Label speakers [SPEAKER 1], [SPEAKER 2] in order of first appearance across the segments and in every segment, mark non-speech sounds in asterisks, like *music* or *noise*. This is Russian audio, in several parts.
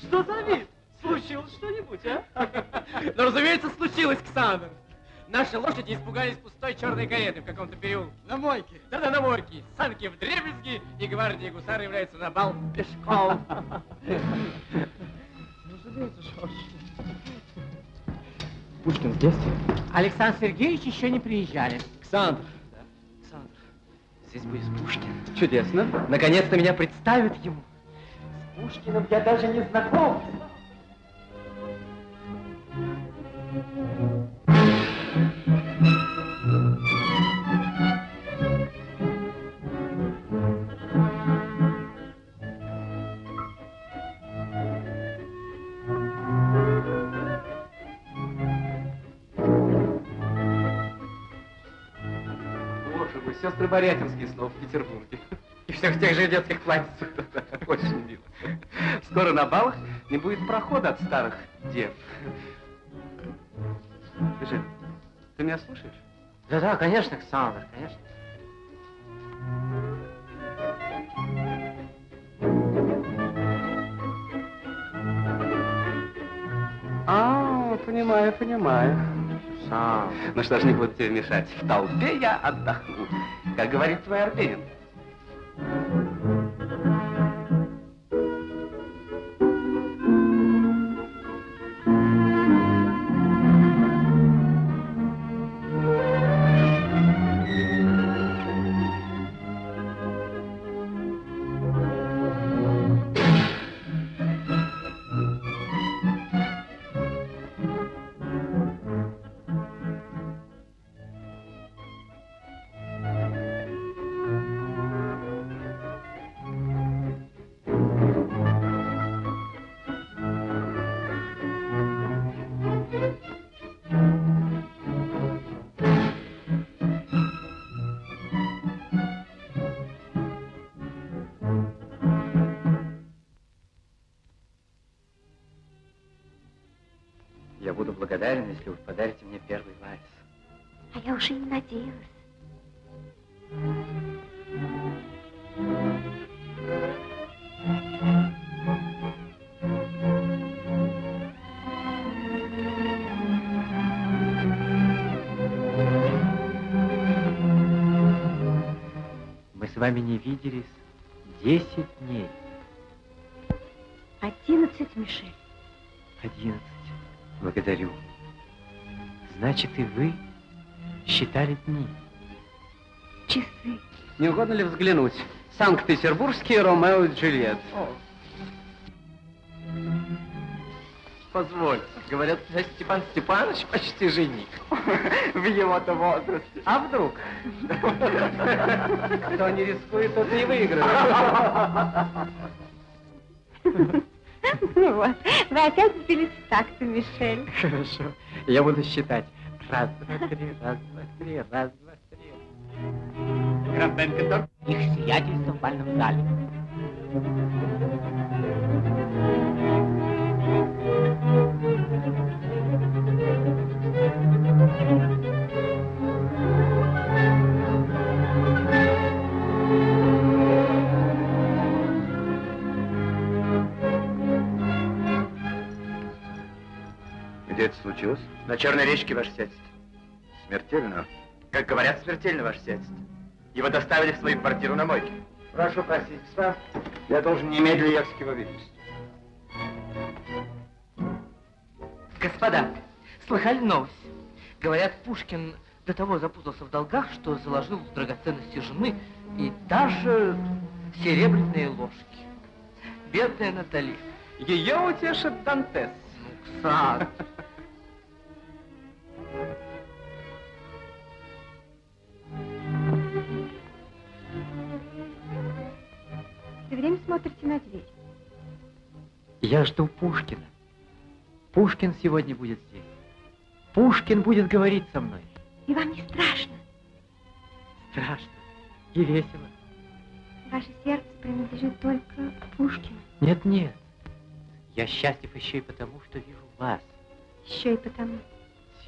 [SPEAKER 1] Что за вид? Случилось что-нибудь, а?
[SPEAKER 2] Ну, разумеется, случилось, Ксандр. Наши лошади испугались пустой черной кареты в каком-то переулке.
[SPEAKER 1] На мойке?
[SPEAKER 2] Да-да, на мойке. Санки в дребезги, и гвардия гусары является на бал пешком.
[SPEAKER 1] Разумеется, что
[SPEAKER 2] Пушкин детстве?
[SPEAKER 3] Александр Сергеевич еще не приезжали.
[SPEAKER 2] Александр. Да? Александр, здесь будет Пушкин. Чудесно. Наконец-то меня представят ему. С Пушкиным я даже не знаком.
[SPEAKER 4] сестры Борятинские снова в Петербурге.
[SPEAKER 2] И все в тех же детских платьицах.
[SPEAKER 4] Очень мило. Скоро на балах не будет прохода от старых дев. Скажи, ты меня слушаешь?
[SPEAKER 3] Да-да, конечно, Александр, конечно.
[SPEAKER 4] А, понимаю, понимаю.
[SPEAKER 3] Сам.
[SPEAKER 4] Ну что ж, не буду тебе мешать. В толпе я отдохну. Как говорит твой Арбенин.
[SPEAKER 3] Если вы подарите мне первый вальс.
[SPEAKER 5] А я уже не надеялась.
[SPEAKER 3] Мы с вами не виделись десять дней.
[SPEAKER 5] Одиннадцать, Мишель.
[SPEAKER 3] Одиннадцать. Благодарю. Значит, и вы считали дни?
[SPEAKER 5] Часы.
[SPEAKER 4] Не угодно ли взглянуть? Санкт-Петербургский Ромео и Джульетт.
[SPEAKER 2] Позвольте, говорят, Степан Степанович почти жених. В его-то возрасте.
[SPEAKER 4] А вдруг? Кто не рискует, тот не выиграет. *laughs*
[SPEAKER 5] Ну вот, вы опять сбились в такт, Мишель.
[SPEAKER 3] Хорошо, я буду считать. Раз, два, три, раз, два, три, раз, два, три.
[SPEAKER 2] Граф Бенкендорф.
[SPEAKER 3] Их сиятельство в бальном зале.
[SPEAKER 4] Где это случилось?
[SPEAKER 2] На Черной речке, ваше сиятельство.
[SPEAKER 4] Смертельно?
[SPEAKER 2] Как говорят, смертельно, ваше сиятельство. Его доставили в свою квартиру на мойке.
[SPEAKER 4] Прошу простить, господа. Я должен немедленно ехать к его величеству.
[SPEAKER 6] Господа, слыхали новость? Говорят, Пушкин до того запутался в долгах, что заложил в драгоценности жены и даже серебряные ложки. Бедная Натали.
[SPEAKER 4] Ее утешит Дантес.
[SPEAKER 6] Ну.
[SPEAKER 5] Все время смотрите на дверь.
[SPEAKER 3] Я жду Пушкина. Пушкин сегодня будет здесь. Пушкин будет говорить со мной.
[SPEAKER 5] И вам не страшно?
[SPEAKER 3] Страшно и весело.
[SPEAKER 5] Ваше сердце принадлежит только Пушкину.
[SPEAKER 3] Нет, нет. Я счастлив еще и потому, что вижу вас.
[SPEAKER 5] Еще и потому.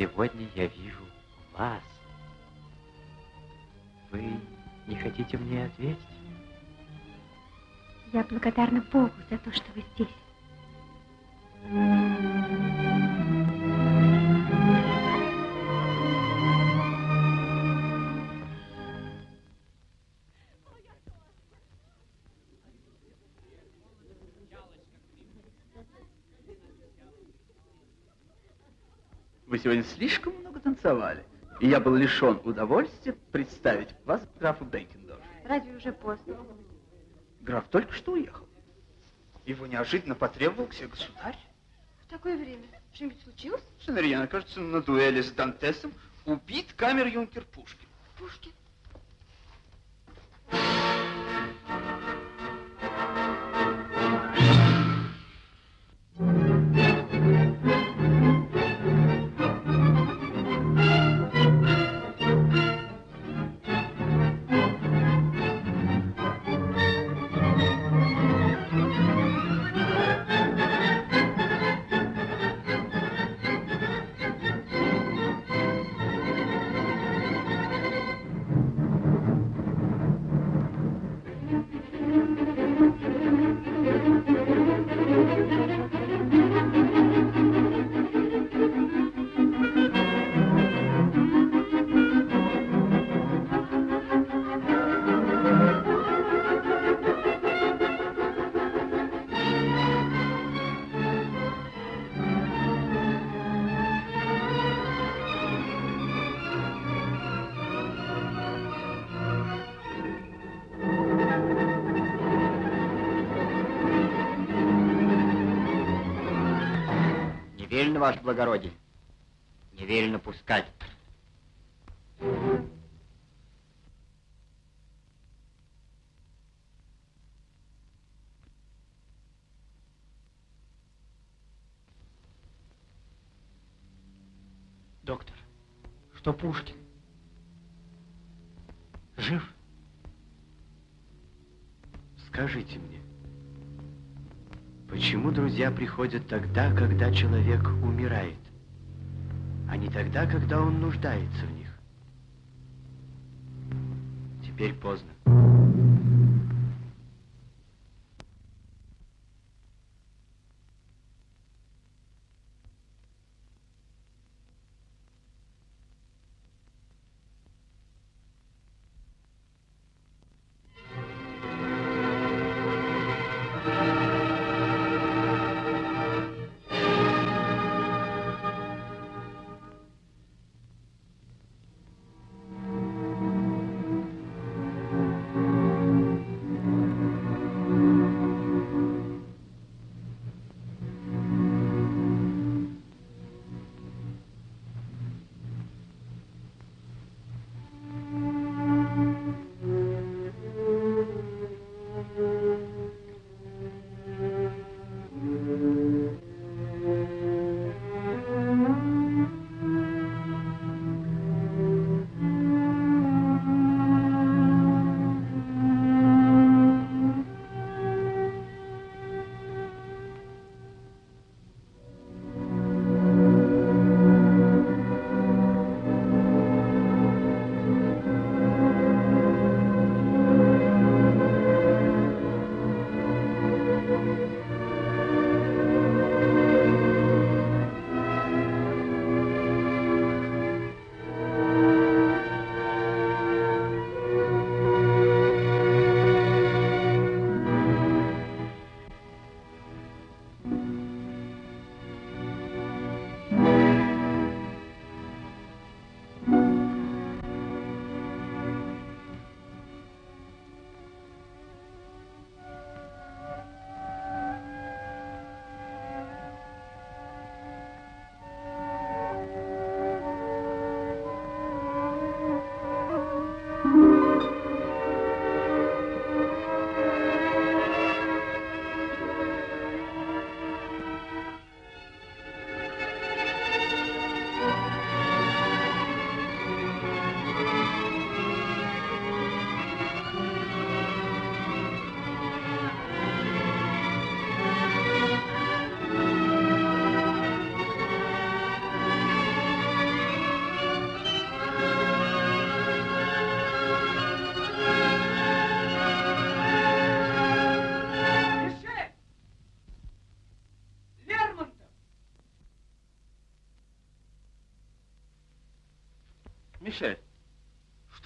[SPEAKER 3] Сегодня я вижу вас. Вы не хотите мне ответить?
[SPEAKER 5] Я благодарна Богу за то, что вы здесь.
[SPEAKER 7] Сегодня слишком много танцевали. И я был лишен удовольствия представить вас графу Бейкендорфу.
[SPEAKER 5] Разве уже поздно?
[SPEAKER 7] Граф только что уехал. Его неожиданно потребовал к себе государь.
[SPEAKER 5] В такое время что-нибудь случилось?
[SPEAKER 7] Сенерьяна, кажется, на дуэли с Дантесом убит камер-юнкер Пушкин.
[SPEAKER 5] Пушкин.
[SPEAKER 8] Ваше благородие. Не велено пускать.
[SPEAKER 9] Доктор, что Пушкин? Жив?
[SPEAKER 10] Скажите мне, почему друзья приходят тогда, когда человек умирает, а не тогда, когда он нуждается в них? Теперь поздно.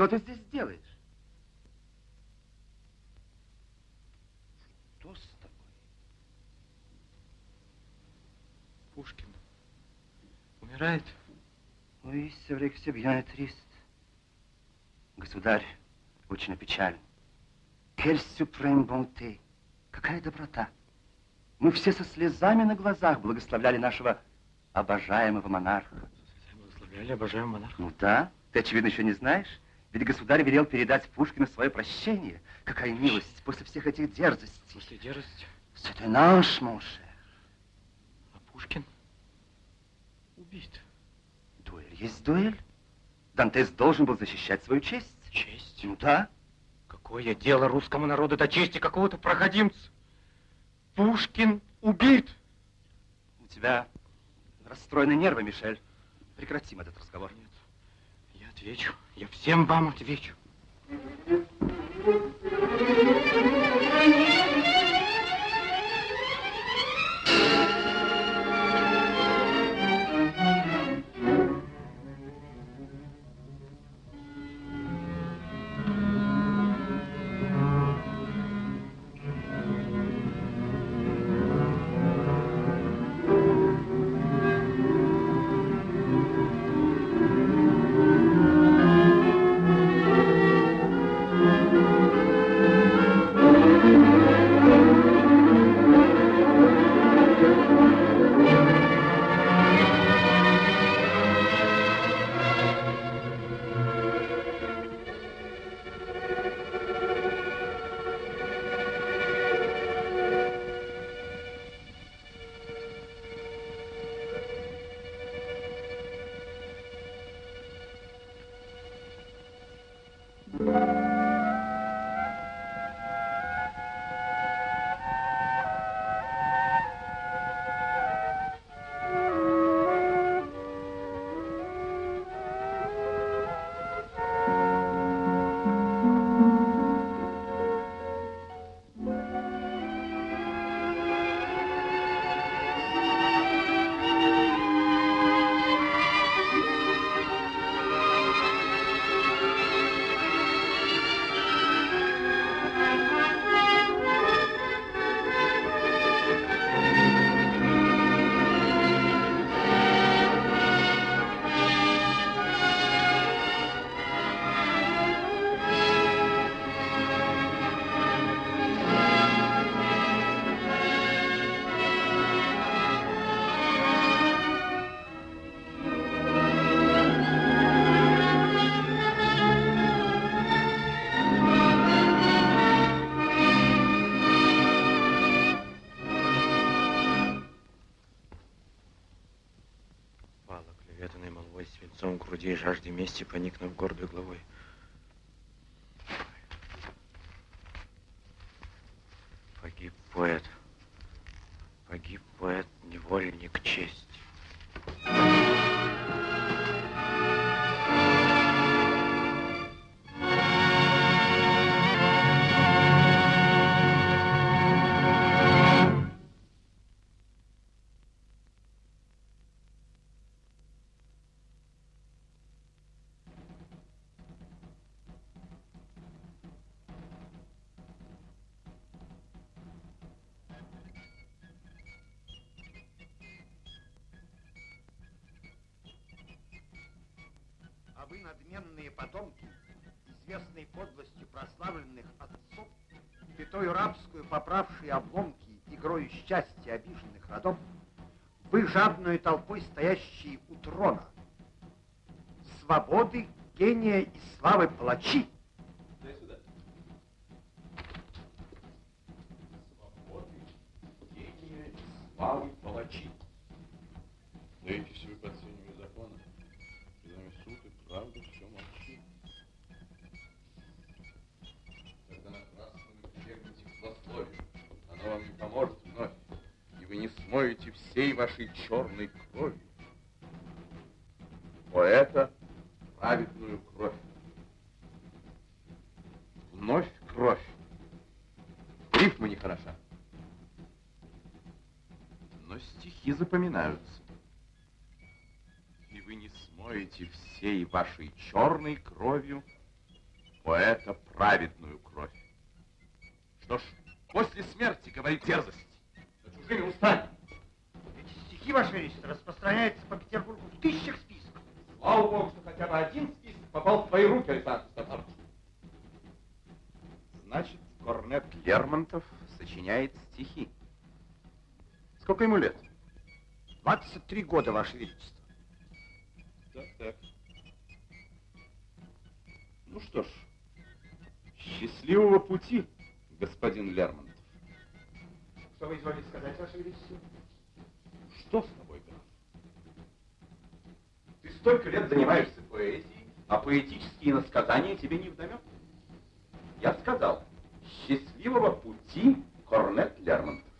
[SPEAKER 11] Что ты здесь делаешь? Что с тобой?
[SPEAKER 3] Пушкин умирает.
[SPEAKER 11] Vrai que c'est bien triste. Государь, очень печален. Quelle suprême bonté. Какая доброта. Мы все со слезами на глазах благословляли нашего обожаемого монарха.
[SPEAKER 3] Благословляли обожаемого монарха.
[SPEAKER 11] Ну да, ты, очевидно, еще не знаешь. Ведь государь велел передать Пушкину свое прощение. Какая милость после всех этих дерзостей.
[SPEAKER 3] После дерзости.
[SPEAKER 11] Ange, mon cher.
[SPEAKER 3] А Пушкин убит.
[SPEAKER 11] Дуэль есть дуэль. Дантес должен был защищать свою честь.
[SPEAKER 3] Честь?
[SPEAKER 11] Ну да.
[SPEAKER 3] Какое дело русскому народу до чести какого-то проходимца? Пушкин убит.
[SPEAKER 11] У тебя расстроены нервы, Мишель. Прекратим этот разговор.
[SPEAKER 3] Нет, отвечу. Я всем вам отвечу. Пала мести, поникнув гордой головой.
[SPEAKER 12] Пятою рабскую поправшие обломки, игрою счастья обиженных родов, вы, жадную толпой стоящие у трона, свободы, гения и славы палачи,
[SPEAKER 13] Дай не смоете всей вашей черной крови. Поэта праведную кровь. Вновь кровь. Рифма нехороша. Но стихи запоминаются. И вы не смоете всей вашей черной кровью поэта праведную кровь. Что ж, после смерти говорит дерзость, чужими устами.
[SPEAKER 12] Эти стихи, Ваше Величество, распространяются по Петербургу в тысячах списков.
[SPEAKER 13] Слава Богу, что хотя бы один список попал в твои руки, Александр Степанович. Значит, Корнет Лермонтов сочиняет стихи. Сколько ему лет?
[SPEAKER 12] 23 года, Ваше Величество.
[SPEAKER 13] Так, так. Ну что ж, счастливого пути, господин Лермонтов.
[SPEAKER 12] Что вы изволите сказать, Ваше Величество?
[SPEAKER 13] Что с тобой, граф? Ты столько лет занимаешься поэзией, а поэтические насказания тебе не вдомек. Я сказал, счастливого пути, Корнет Лермонтов.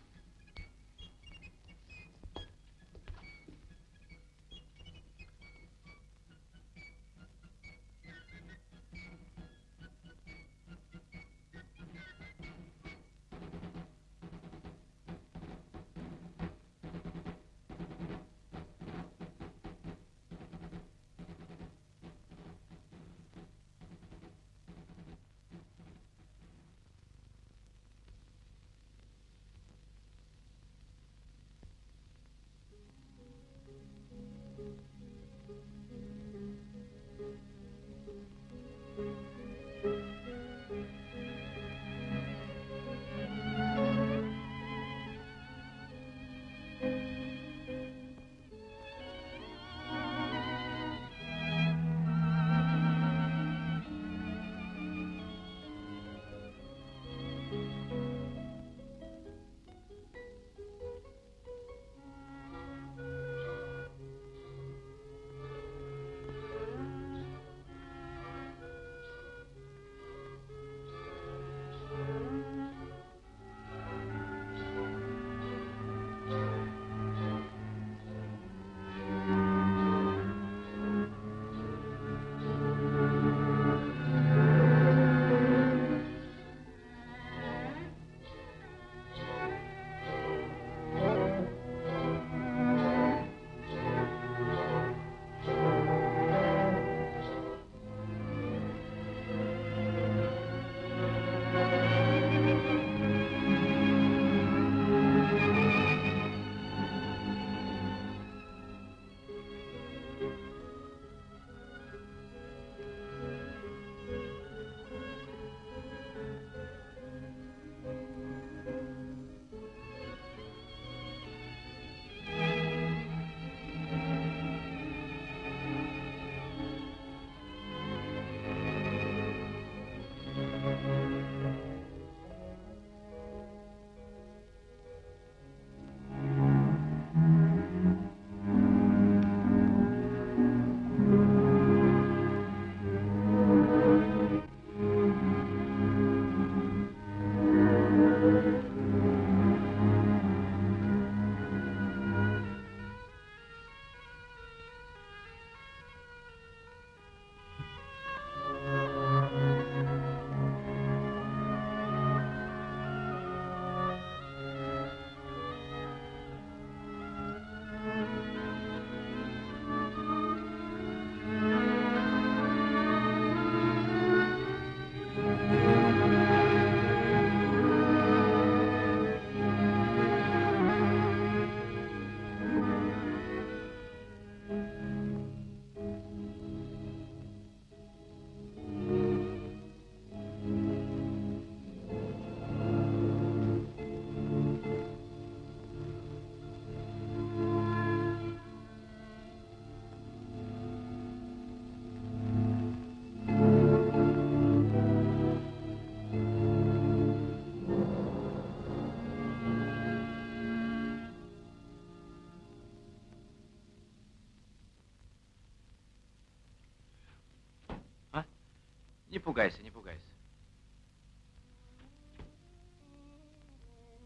[SPEAKER 14] Не пугайся, не пугайся.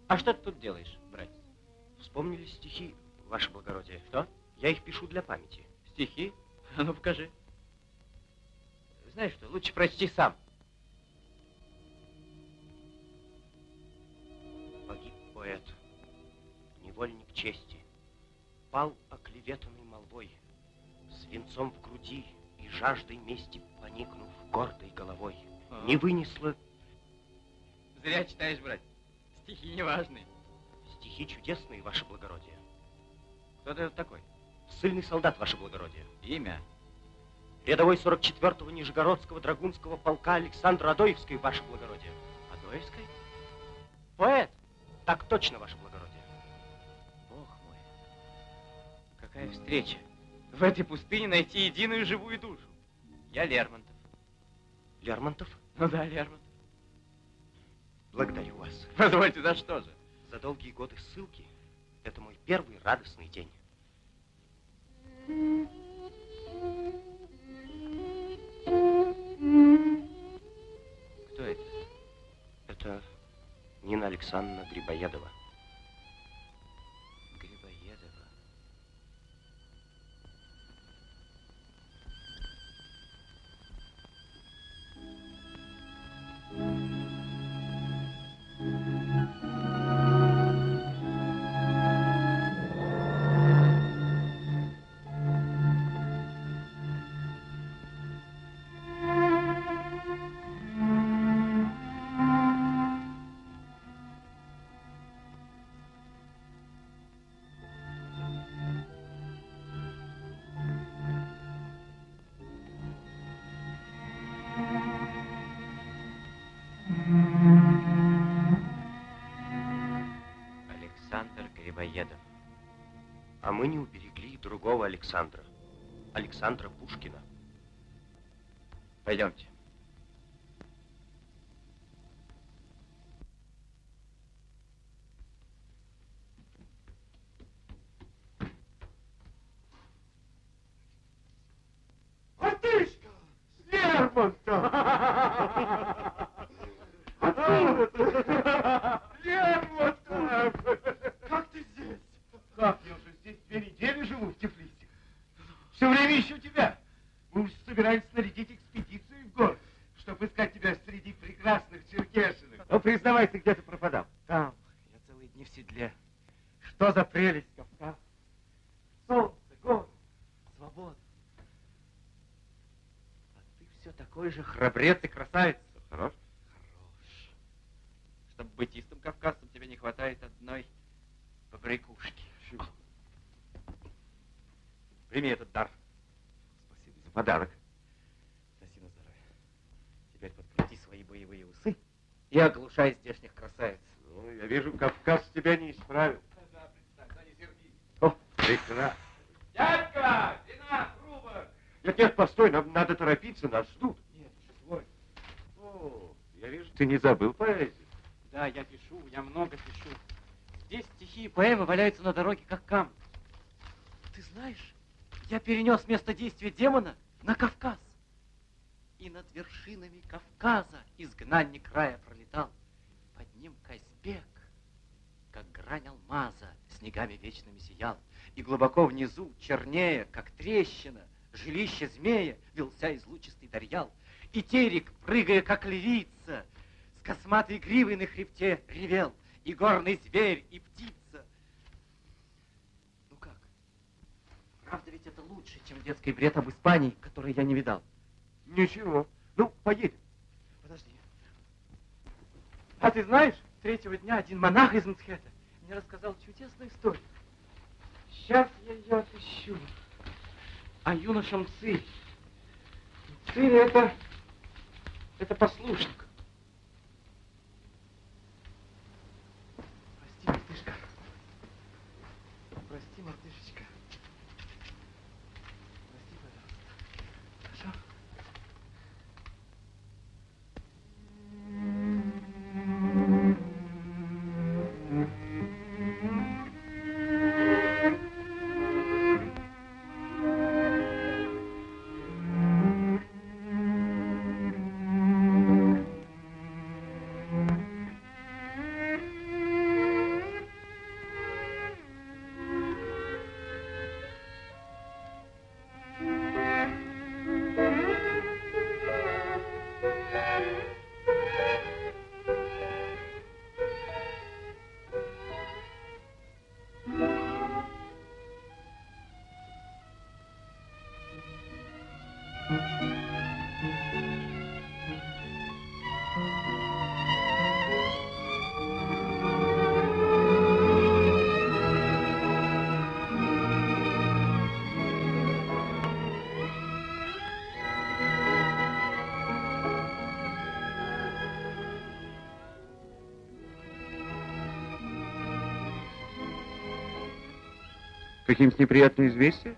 [SPEAKER 14] А что ты тут делаешь, братец?
[SPEAKER 11] Вспомнили стихи, ваше благородие. Что? Я их пишу для памяти.
[SPEAKER 14] Стихи? А ну, покажи. Знаешь что, лучше прочти сам.
[SPEAKER 11] Погиб поэт, невольник чести, пал оклеветанный молвой. Свинцом в груди и жаждой мести поникнув гордой головой, не вынесла
[SPEAKER 15] Зря читаешь, брат. Стихи неважные.
[SPEAKER 11] стихи чудесные, ваше благородие.
[SPEAKER 15] Кто ты такой?
[SPEAKER 11] Сильный солдат, ваше благородие.
[SPEAKER 15] Имя?
[SPEAKER 11] Рядовой 44-го Нижегородского драгунского полка Александр Адоевский, ваше благородие.
[SPEAKER 15] Адоевской?
[SPEAKER 11] Поэт. Так точно, ваше благородие.
[SPEAKER 15] Бог мой. Какая встреча. В этой пустыне найти единую живую душу. Я Лермонтов.
[SPEAKER 11] Лермонтов,
[SPEAKER 15] Ну да, Лермонтов.
[SPEAKER 11] благодарю вас. *laughs*
[SPEAKER 15] Позвольте, за что же?
[SPEAKER 11] За долгие годы ссылки это мой первый радостный день.
[SPEAKER 15] Кто это?
[SPEAKER 11] Это Нина Александровна Грибоедова.
[SPEAKER 15] Грибоедов.
[SPEAKER 11] А мы не уберегли другого Александра. Александра Пушкина.
[SPEAKER 15] Пойдемте.
[SPEAKER 12] Мартышка! Лермонтов! Откуда ты? Лермонтов! Как ты здесь? Как я уже здесь две недели живу в Тифлисе. Все время ищу тебя. Мы уж собирались снарядить экспедицию в город, чтобы искать тебя среди прекрасных черкешинок. Ну, признавайся, где ты пропадал?
[SPEAKER 15] Там. Я целые дни в седле.
[SPEAKER 12] Что за прелесть Кавказ? Солнце, горы, свобода. А ты все такой же храбрец и красавец.
[SPEAKER 15] Хорош? Хорош. Чтобы быть истым кавказцем, тебе не хватает одной побрякушки. Прими этот дар.
[SPEAKER 12] Спасибо за подарок. Носи на здоровье. Теперь подкрути свои боевые усы и оглушай здешних красавиц.
[SPEAKER 16] Ну, я вижу, Кавказ тебя не исправил.
[SPEAKER 12] О, прекрасно.
[SPEAKER 16] Дядька, вина, рубок! Нет, нет, постой, нам торопиться, нас ждут.
[SPEAKER 12] Нет, твой.
[SPEAKER 16] О, я вижу, ты не забыл поэзию.
[SPEAKER 3] Да, я пишу, я много пишу. Здесь стихи и поэмы валяются на дороге, как камни. Ты знаешь, я перенес место действия демона на Кавказ. И над вершинами Кавказа изгнанник рая пролетал. Под ним Казбек, как грань алмаза, снегами вечными сиял. И глубоко внизу, чернее, как трещина, жилище змея, вился излучистый дарьял. И терек, прыгая, как львица, с косматой гривой на хребте ревел. И горный зверь, и птица. Ну как? Правда ведь это лучше, чем детский бред об Испании, который я не видал.
[SPEAKER 16] Ничего. Ну, поедем.
[SPEAKER 3] Подожди. А ты знаешь, третьего дня один монах из Мцхета мне рассказал чудесную историю. Сейчас я ее отыщу. О юноше Мцы. Мцы это... это послушник.
[SPEAKER 12] Какие-нибудь неприятные известия?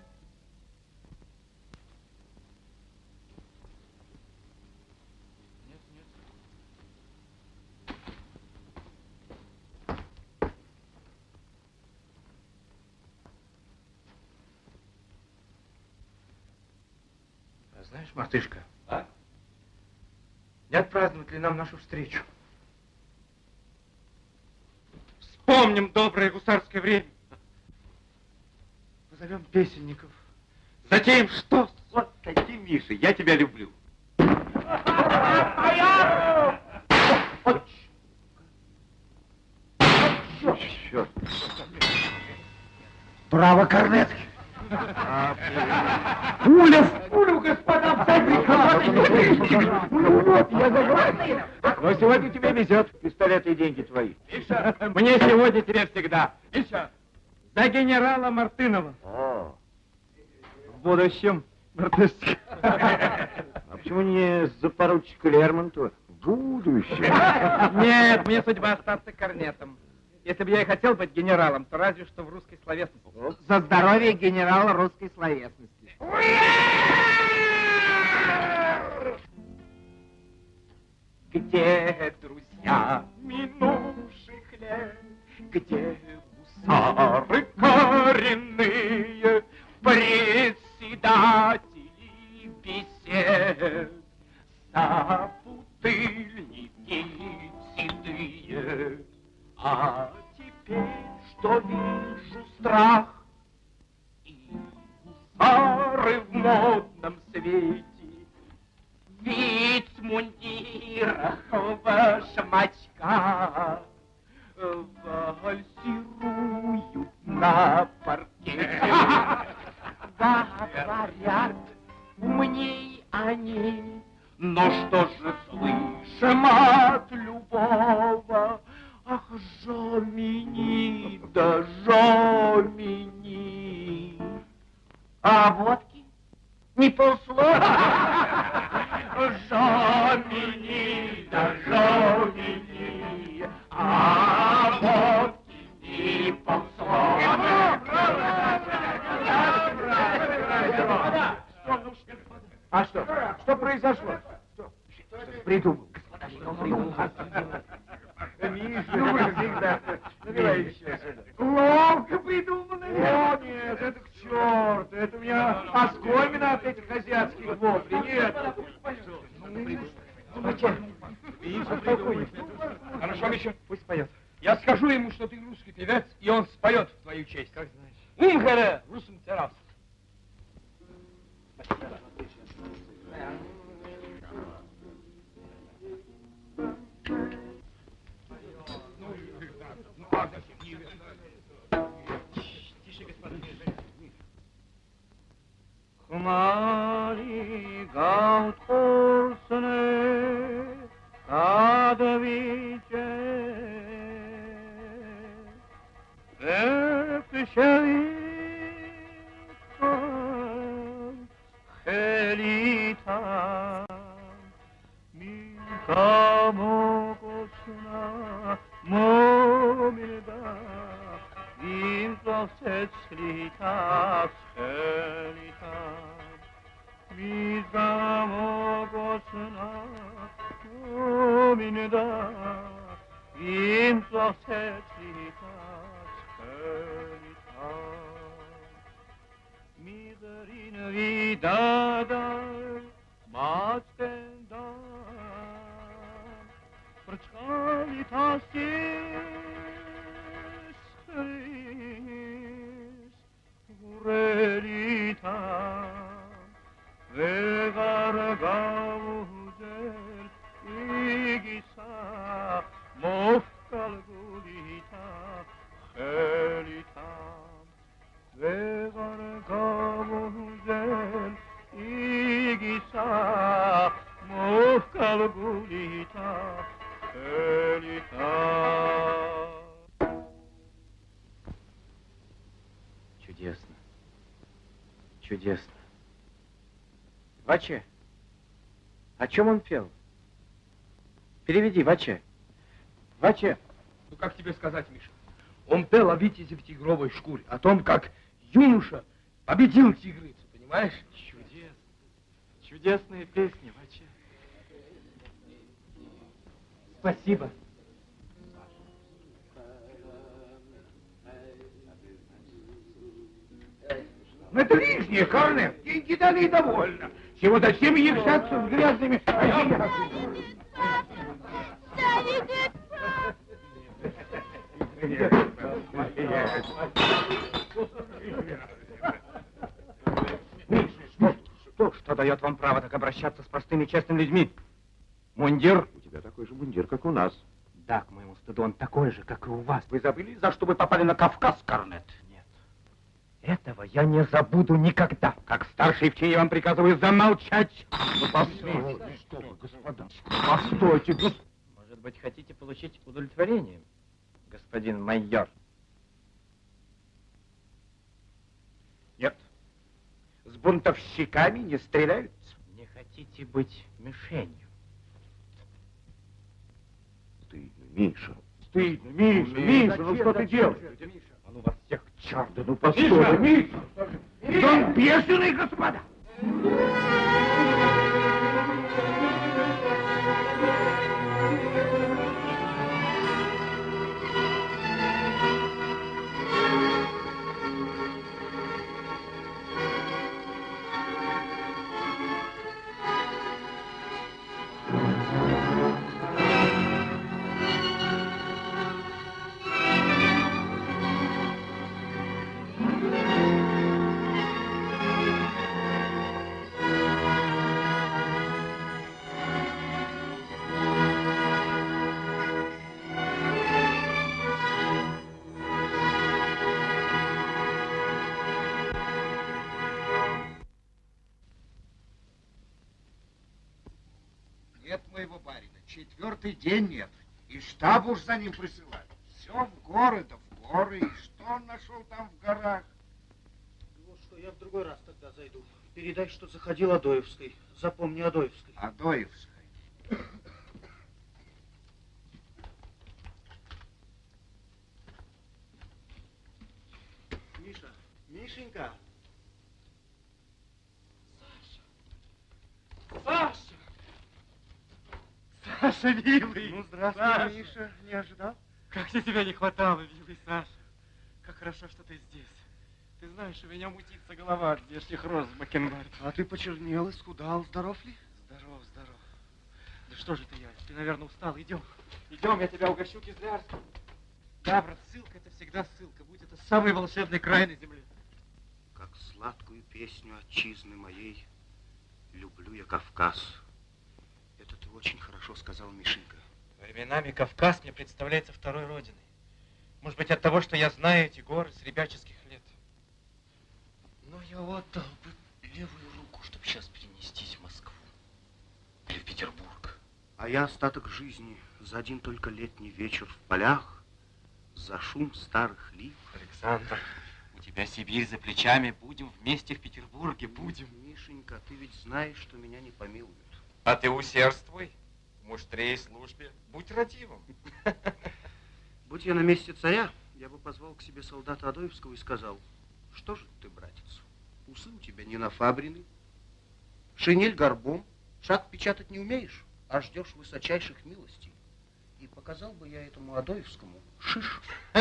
[SPEAKER 17] А Знаешь, мартышка, а? не отпраздновать ли нам нашу встречу? Вспомним доброе гусарское время. Позовем песенников. Затем что?
[SPEAKER 12] Вот таким, Миша, я тебя люблю. Черт.
[SPEAKER 17] Право, корнет. Пуля в пулю, господа, Ну вот, я заговорил.
[SPEAKER 12] Но сегодня тебе везет. Пистолеты и деньги твои.
[SPEAKER 17] Миша, мне сегодня тебе всегда. Миша, за генерала Мартынова.
[SPEAKER 12] О,
[SPEAKER 17] В будущем, мартышка. *laughs*
[SPEAKER 12] а почему не за поручика Лермонтова? Будущее.
[SPEAKER 17] Нет, мне судьба остаться корнетом. Если бы я и хотел быть генералом, то разве что в русской словесности. За здоровье генерала русской словесности. Где друзья минувших лет? Где гусары коренные, председатели бесед? Собутыльники седые, а теперь, что вижу страх, и гусары в модном свете, вицмундирах в башмачках, вальсируют на паркете. *laughs* Говорят, умней они, но что же слышим от любого? Ах, жомини, да жомини. А водки? Не полслова? *laughs* Жомини, да жомини. А не полслова.
[SPEAKER 12] А что? Что произошло? Что? Придумал. Миша, всегда. Наливай еще.
[SPEAKER 17] Ловко придумано.
[SPEAKER 12] О, нет, это к черту. Это у меня оскомина от этих азиатских воплей. Нет.
[SPEAKER 17] Спокойно. Хорошо, Миша, пусть поет. Я скажу ему, что ты русский певец, и он споет в твою честь. Как знаешь. Умхере, русым террас. Хмари гаут
[SPEAKER 14] чем он пел? Переведи, Ваче. Ваче.
[SPEAKER 17] Ну, как тебе сказать, Миша? Он пел о витязе в тигровой шкуре, о том, как юноша победил тигрицу, понимаешь?
[SPEAKER 14] Чудесно. Чудесные песни, Ваче. Спасибо.
[SPEAKER 12] Ну, это лишнее, Корнер. Деньги дали довольно. Чего зачем являться с грязными
[SPEAKER 14] Что, что дает вам право так обращаться с простыми честными людьми? Мундир?
[SPEAKER 16] У тебя такой же мундир, как у нас.
[SPEAKER 14] Да, к моему стыду, он такой же, как и у вас.
[SPEAKER 12] Вы забыли, за что вы попали на Кавказ, Корнет?
[SPEAKER 14] Этого я не забуду никогда.
[SPEAKER 12] Как старший в чине вам приказываю замолчать. Ну, посмейте. Что вы, господа? Постойте, господа.
[SPEAKER 14] Может быть, хотите получить удовлетворение, господин майор?
[SPEAKER 12] Нет. С бунтовщиками не стреляют.
[SPEAKER 14] Не хотите быть мишенью?
[SPEAKER 16] Стыдно, Миша.
[SPEAKER 12] Стыдно, Миша, Миша, ну что ты делаешь?
[SPEAKER 14] А ну вас всех к черту, ну
[SPEAKER 12] Миша, Миша! Он бешеный, господа!
[SPEAKER 18] Четвертый день нет. И штаб уж за ним присылают. Все в горы да в горы. И что он нашел там в горах?
[SPEAKER 19] Вот что, я в другой раз тогда зайду. Передай, что заходил Адоевской. Запомни Адоевской.
[SPEAKER 18] Адоевской.
[SPEAKER 19] Миша, Мишенька.
[SPEAKER 3] Саша! Саша, милый!
[SPEAKER 19] Ну, здравствуй,
[SPEAKER 3] Саша.
[SPEAKER 19] Миша. Не ожидал?
[SPEAKER 3] Как мне тебя не хватало, милый Саша. Как хорошо, что ты здесь. Ты знаешь, у меня мутится голова от здешних роз в Бакенбарде.
[SPEAKER 19] А ты почернел, исхудал. Здоров ли?
[SPEAKER 3] Здоров, здоров. Да что же ты, я? Ты, наверное, устал. Идем. Идем, я тебя угощу кизлярским. Да, брат, ссылка это всегда ссылка. Будь это самый волшебный край на земле.
[SPEAKER 11] Как сладкую песню отчизны моей люблю я Кавказ. Очень хорошо сказал, Мишенька.
[SPEAKER 3] Временами Кавказ мне представляется второй родиной. Может быть, от того, что я знаю эти горы с ребяческих лет. Но я отдал бы левую руку, чтобы сейчас перенестись в Москву. Или в Петербург.
[SPEAKER 11] А я остаток жизни за один только летний вечер в полях, за шум старых лип.
[SPEAKER 3] Александр, у тебя Сибирь за плечами. Будем вместе в Петербурге, будем.
[SPEAKER 11] Мишенька, ты ведь знаешь, что меня не помилуют.
[SPEAKER 3] А ты усердствуй в муштре службе. Будь радивым. *laughs*
[SPEAKER 11] Будь я на месте царя, я бы позвал к себе солдата Адоевского и сказал, что же ты, братец, усы у тебя не нафабрины, шинель горбом, шаг печатать не умеешь, а ждешь высочайших милостей. И показал бы я этому Адоевскому шиш. *laughs*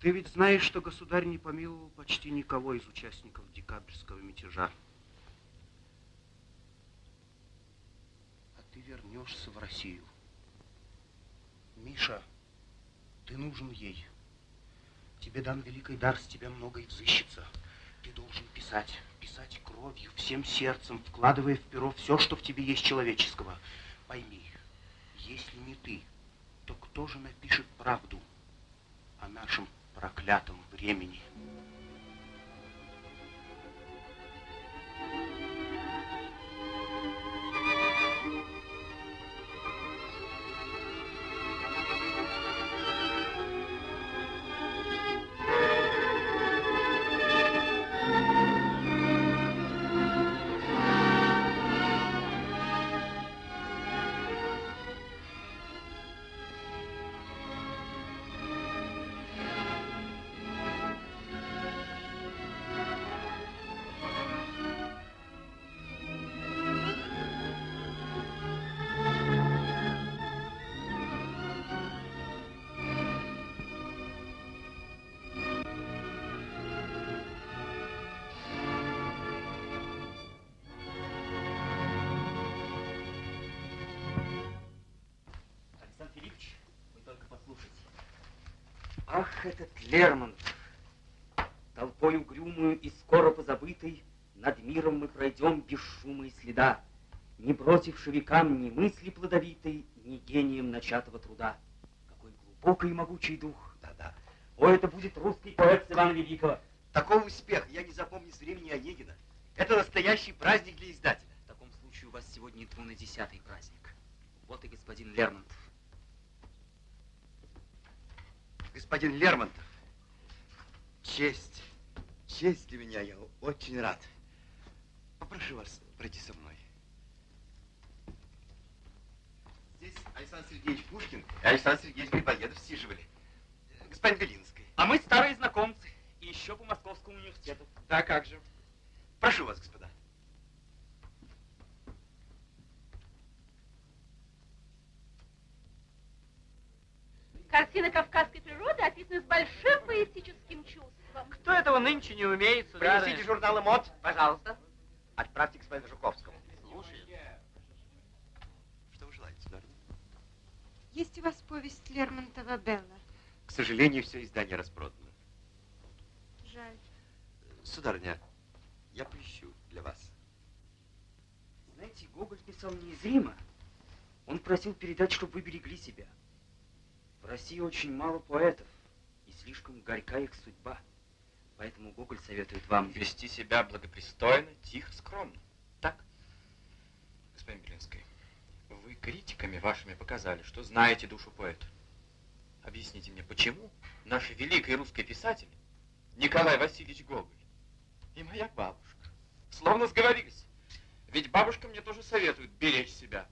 [SPEAKER 11] Ты ведь знаешь, что государь не помиловал почти никого из участников декабрьского мятежа. А ты вернешься в Россию. Миша, ты нужен ей. Тебе дан великий дар, с тебя многое взыщется. Ты должен писать, писать кровью, всем сердцем, вкладывая в перо все, что в тебе есть человеческого. Пойми, если не ты, то кто же напишет правду о нашем проклятом времени?
[SPEAKER 14] Ах, этот Лермонтов! Толпой угрюмую и скоро позабытой Над миром мы пройдем без шума и следа, Не бросивши векам ни мысли плодовитой, Ни гением начатого труда. Какой глубокий и могучий дух!
[SPEAKER 2] Да-да.
[SPEAKER 14] О, это будет русский поэт Ивана Великого!
[SPEAKER 2] Такого успеха я не запомню с времени Онегина. Это настоящий праздник для издателя.
[SPEAKER 14] В таком случае у вас сегодня двунадесятый праздник. Вот и господин Лермонтов.
[SPEAKER 2] Господин Лермонтов, честь, честь для меня, я очень рад. Попрошу вас пройти со мной. Здесь Александр Сергеевич Пушкин и Александр Сергеевич Грибоедов сиживали. Господин Белинский.
[SPEAKER 14] А мы старые знакомцы. И еще по Московскому университету.
[SPEAKER 3] Да как же.
[SPEAKER 2] Прошу вас, господа.
[SPEAKER 20] Картина кавказской природы описана с большим поэтическим чувством.
[SPEAKER 21] Кто этого нынче не умеет,
[SPEAKER 2] Принесите журналы мод.
[SPEAKER 14] Пожалуйста.
[SPEAKER 2] Отправьте господину Жуковскому. Слушаю. Что вы желаете, сударыня?
[SPEAKER 20] Есть у вас повесть Лермонтова «Белла»?
[SPEAKER 2] К сожалению, все издание распродано.
[SPEAKER 20] Жаль.
[SPEAKER 2] Сударыня, я поищу для вас.
[SPEAKER 14] Знаете, Гоголь писал неизримо. Он просил передать, чтобы вы берегли себя. России очень мало поэтов, и слишком горька их судьба. Поэтому Гоголь советует вам...
[SPEAKER 3] Вести себя благопристойно, тихо, скромно. Так? Господин Белинский, вы критиками вашими показали, что знаете душу поэта. Объясните мне, почему наш великий русский писатель Николай Васильевич Гоголь и моя бабушка словно сговорились. Ведь бабушка мне тоже советует беречь себя,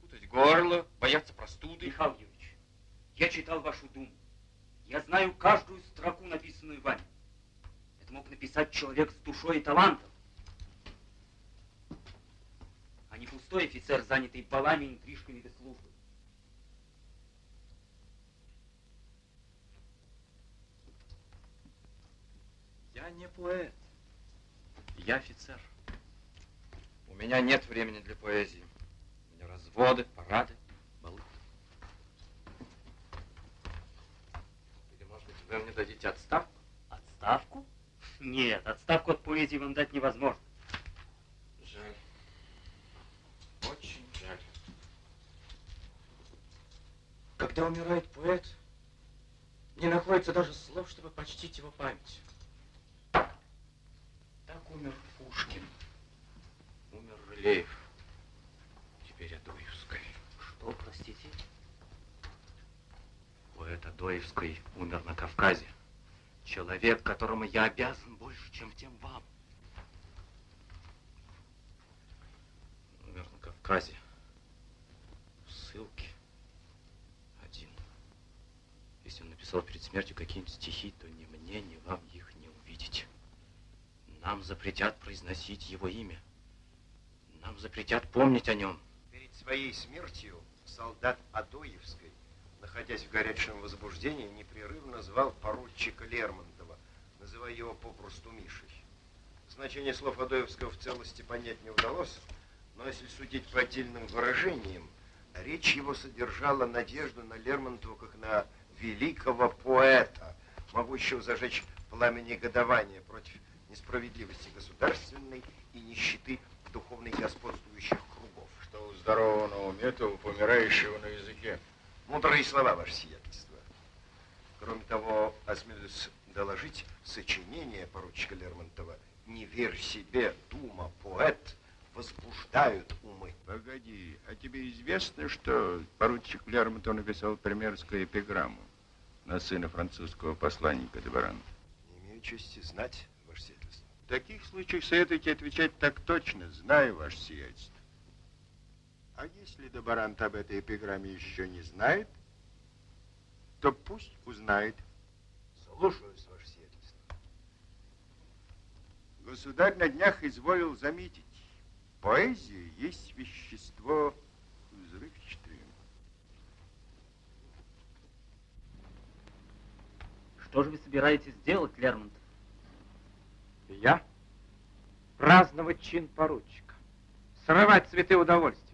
[SPEAKER 3] путать горло, бояться простуды.
[SPEAKER 14] Михаил Юрьевич, я читал вашу думу. Я знаю каждую строку, написанную вами. Это мог написать человек с душой и талантом. А не пустой офицер, занятый балами, интрижками без службы.
[SPEAKER 3] Я не поэт. Я офицер. У меня нет времени для поэзии. У меня разводы, парады, балы. Или, может быть, вы мне дадите отставку?
[SPEAKER 14] Отставку? Нет, отставку от поэзии вам дать невозможно.
[SPEAKER 3] Жаль. Очень жаль. Когда умирает поэт, не находится даже слов, чтобы почтить его память. Так умер Пушкин. Умер Рылеев. Теперь Адоевский.
[SPEAKER 14] Что, простите?
[SPEAKER 3] Поэт Адоевский умер на Кавказе. Человек, которому я обязан больше, чем тем вам. Умер на Кавказе. В ссылке. Один. Если он написал перед смертью какие-нибудь стихи, то ни мне, ни вам их не увидеть. Нам запретят произносить его имя. Нам запретят помнить о нем.
[SPEAKER 2] Перед своей смертью солдат Адоевской, находясь в горячем возбуждении, непрерывно звал поручика Лермонтова, называя его попросту Мишей. Значение слов Адоевского в целости понять не удалось, но если судить по отдельным выражениям, речь его содержала надежду на Лермонтова как на великого поэта, могущего зажечь пламя негодования против несправедливости государственной и нищеты духовной господствующих кругов.
[SPEAKER 16] Что у здорового на уме, то у помирающего на языке.
[SPEAKER 2] Мудрые слова, ваше сиятельство. Кроме того, осмелюсь доложить, сочинение поручика Лермонтова «Не верь себе, дума, поэт» возбуждают умы.
[SPEAKER 16] Погоди, а тебе известно, что поручик Лермонтов написал примерскую эпиграмму на сына французского посланника Дебарана?
[SPEAKER 2] Не имею чести знать, ваше сиятельство.
[SPEAKER 16] В таких случаях советуйте отвечать так точно, знаю ваше сиятельство. А если Дебарант об этой эпиграмме еще не знает, то пусть узнает.
[SPEAKER 2] Слушаюсь, ваше сиятельство.
[SPEAKER 16] Государь на днях изволил заметить, поэзия есть вещество взрывчатое.
[SPEAKER 14] Что же вы собираетесь сделать, Лермонтов?
[SPEAKER 3] Я? Праздновать чин поручика. Срывать цветы удовольствия.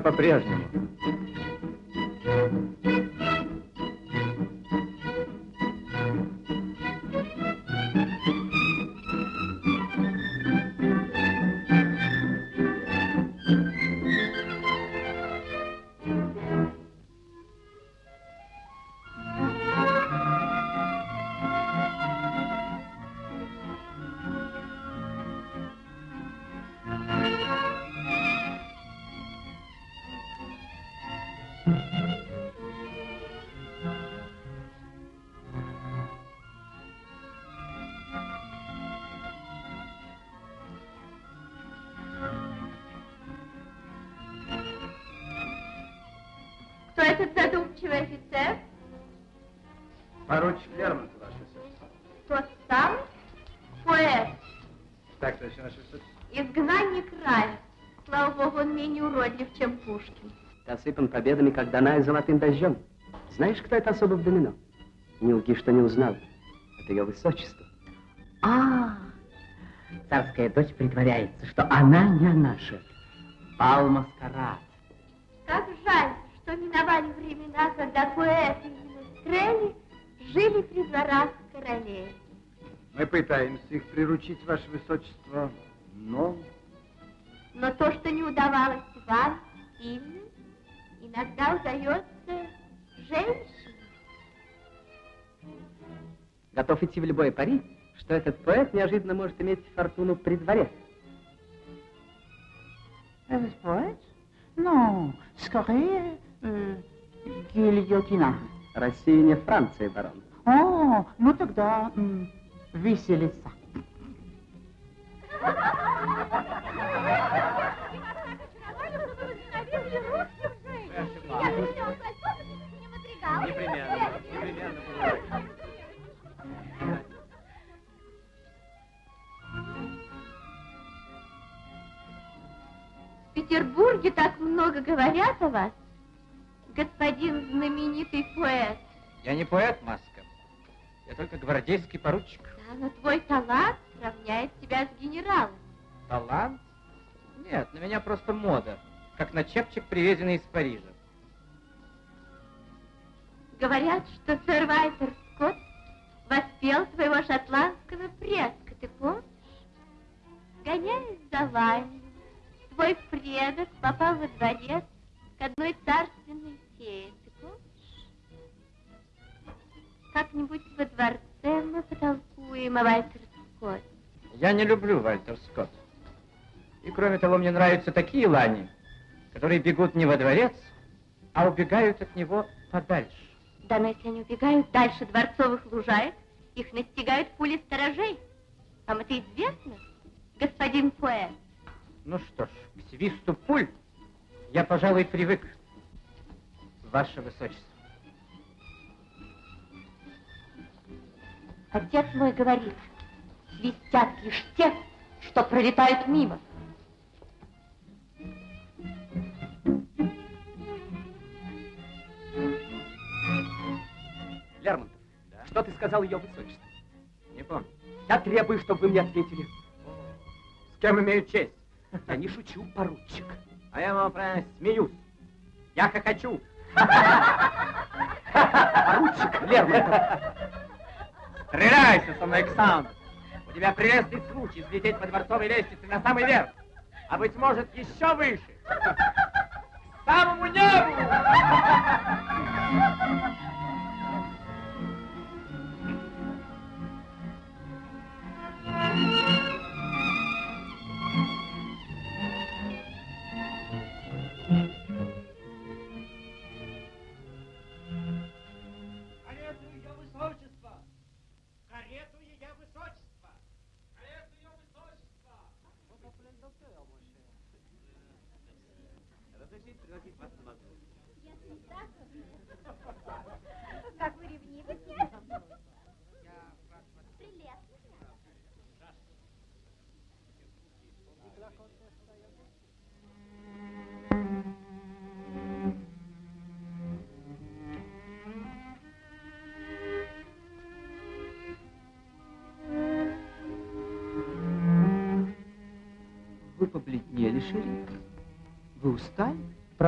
[SPEAKER 14] По-прежнему.
[SPEAKER 22] Задумчивый офицер?
[SPEAKER 7] Поручик Лермонтов, ваше высочество.
[SPEAKER 22] Тот самый поэт,
[SPEAKER 7] Так точно, ваше высочество.
[SPEAKER 22] изгнанник рая. Слава богу, он менее уродлив, чем Пушкин.
[SPEAKER 15] Ты осыпан победами, как Даная золотым дождем. Знаешь, кто это особо в домино? Не лги, что не узнал. Это ее высочество. А, царская дочь притворяется, что она не наша. Бал маскарад.
[SPEAKER 22] Как жаль, что миновали времена, когда поэты и министрели жили при дворах королей.
[SPEAKER 7] Мы пытаемся их приручить, ваше высочество, но...
[SPEAKER 22] Но то, что не удавалось вам, сильным, иногда удается женщине.
[SPEAKER 15] Готов идти в любое пари, что этот поэт неожиданно может иметь фортуну при дворе.
[SPEAKER 23] Этот поэт? Ну, скорее, гильотина.
[SPEAKER 15] Россия не Франция, барон.
[SPEAKER 23] О, ну тогда виселица.
[SPEAKER 14] Непременно.
[SPEAKER 22] В Петербурге так много говорят о вас, господин знаменитый поэт.
[SPEAKER 3] Я не поэт, Маска. Я только гвардейский поручик.
[SPEAKER 22] Да, но твой талант равняет тебя с генералом.
[SPEAKER 3] Талант? Нет, на меня просто мода. Как на чепчик, привезенный из Парижа.
[SPEAKER 22] Говорят, что сэр Вайтер Скотт воспел твоего шотландского предка, ты помнишь? Гоняясь за вами, твой предок попал во дворец к одной царственной фее, ты помнишь? Как-нибудь во дворце мы потолкуем о Вайтер Скотте.
[SPEAKER 3] Я не люблю Вальтер Скотт. И кроме того, мне нравятся такие лани, которые бегут не во дворец, а убегают от него подальше.
[SPEAKER 22] Да, но если они убегают дальше дворцовых лужаек, их настигают пули сторожей. Вам это известно, господин поэт?
[SPEAKER 3] Ну что ж, к свисту пуль я, пожалуй, привык, ваше высочество.
[SPEAKER 22] Отец мой говорит, свистят лишь те, что пролетают мимо.
[SPEAKER 15] Лермонтов, что ты сказал ее высочеству?
[SPEAKER 3] Не помню.
[SPEAKER 15] Я требую, чтобы вы мне ответили.
[SPEAKER 3] С кем имею честь? *laughs*
[SPEAKER 15] Я не шучу, поручик.
[SPEAKER 3] А я вам прямо смеюсь. Я хохочу.
[SPEAKER 15] Поручик Лермонтов.
[SPEAKER 3] Стреляйся со мной, Александр. У тебя прелестный случай взлететь по дворцовой лестнице на самый верх. А быть может, еще выше. К самому небу!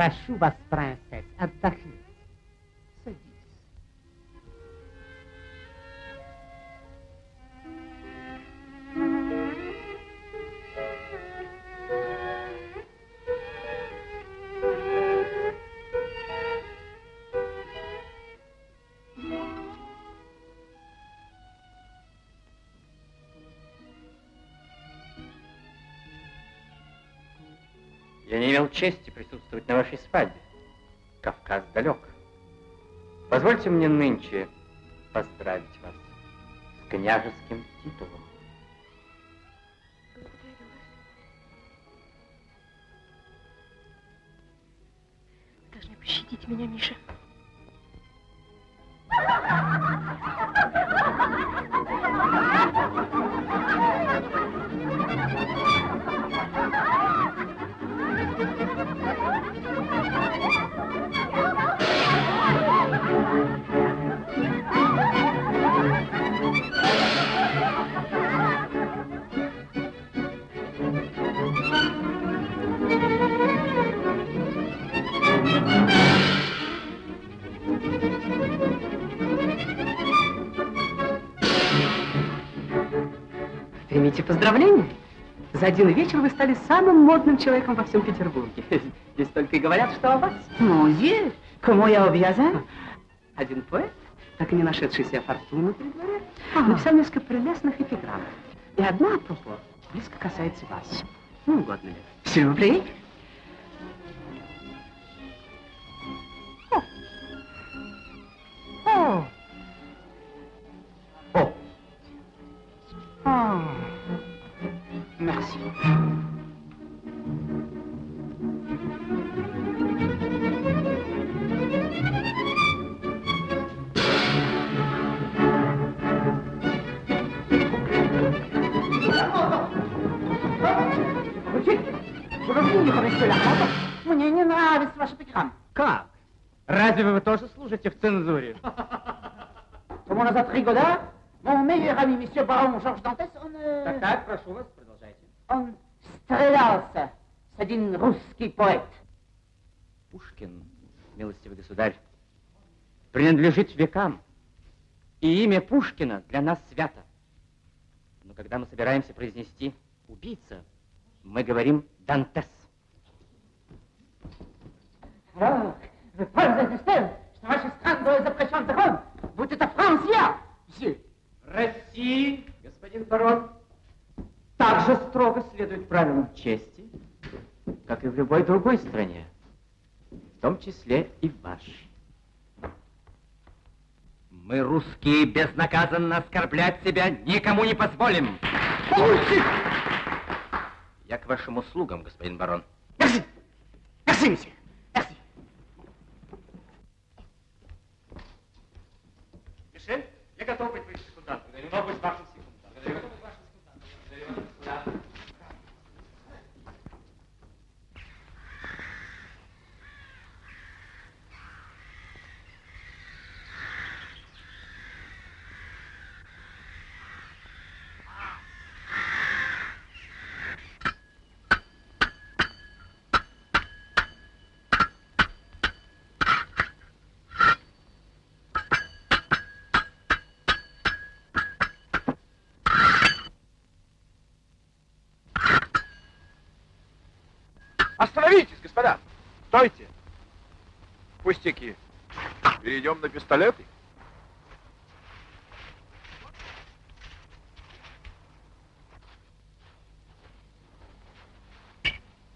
[SPEAKER 24] Прошу вас, принцесс, отдохните.
[SPEAKER 3] Я не имел чести присутствовать на вашей свадьбе. Кавказ далек. Позвольте мне нынче поздравить вас с княжеским
[SPEAKER 15] поздравления. За один вечер вы стали самым модным человеком во всем Петербурге. *laughs* Здесь только и говорят, что о вас.
[SPEAKER 24] Музе, кому я обязан? *laughs*
[SPEAKER 15] Один поэт, так и не нашедший себе фортуну при дворе,
[SPEAKER 24] Ага.
[SPEAKER 15] написал несколько прелестных эпиграмм. И одна, апропо, близко касается вас. Ну, угодно ли. Сюрприз.
[SPEAKER 24] О!
[SPEAKER 15] О!
[SPEAKER 24] Oh. Merci. Лахматов, мне не нравится ваш эпиграмм.
[SPEAKER 17] Как? Разве вы тоже служите в цензуре?
[SPEAKER 24] Comment назад три года, mon meilleur ami, monsieur барон Жорж Дантес, он... э,
[SPEAKER 17] Так, так, прошу вас.
[SPEAKER 24] Он стрелялся с один русский поэт.
[SPEAKER 3] Пушкин, милостивый государь, принадлежит векам. И имя Пушкина для нас свято. Но когда мы собираемся произнести «убийца», мы говорим «Дантес».
[SPEAKER 24] Alors, вы пользуетесь тем, что ваши страны запрещен закон, будь это Франция.
[SPEAKER 3] России, господин барон, также строго следует правилам чести, как и в любой другой стране, в том числе и в вашей. Мы, русские, безнаказанно оскорблять себя никому не позволим. Я к вашим услугам, господин барон.
[SPEAKER 24] Merci, merci, monsieur. Merci.
[SPEAKER 17] Мишель, я готов быть вашим. Я не могу быть вашим
[SPEAKER 25] Остановитесь, господа! Стойте! Пустяки. Перейдем на пистолеты.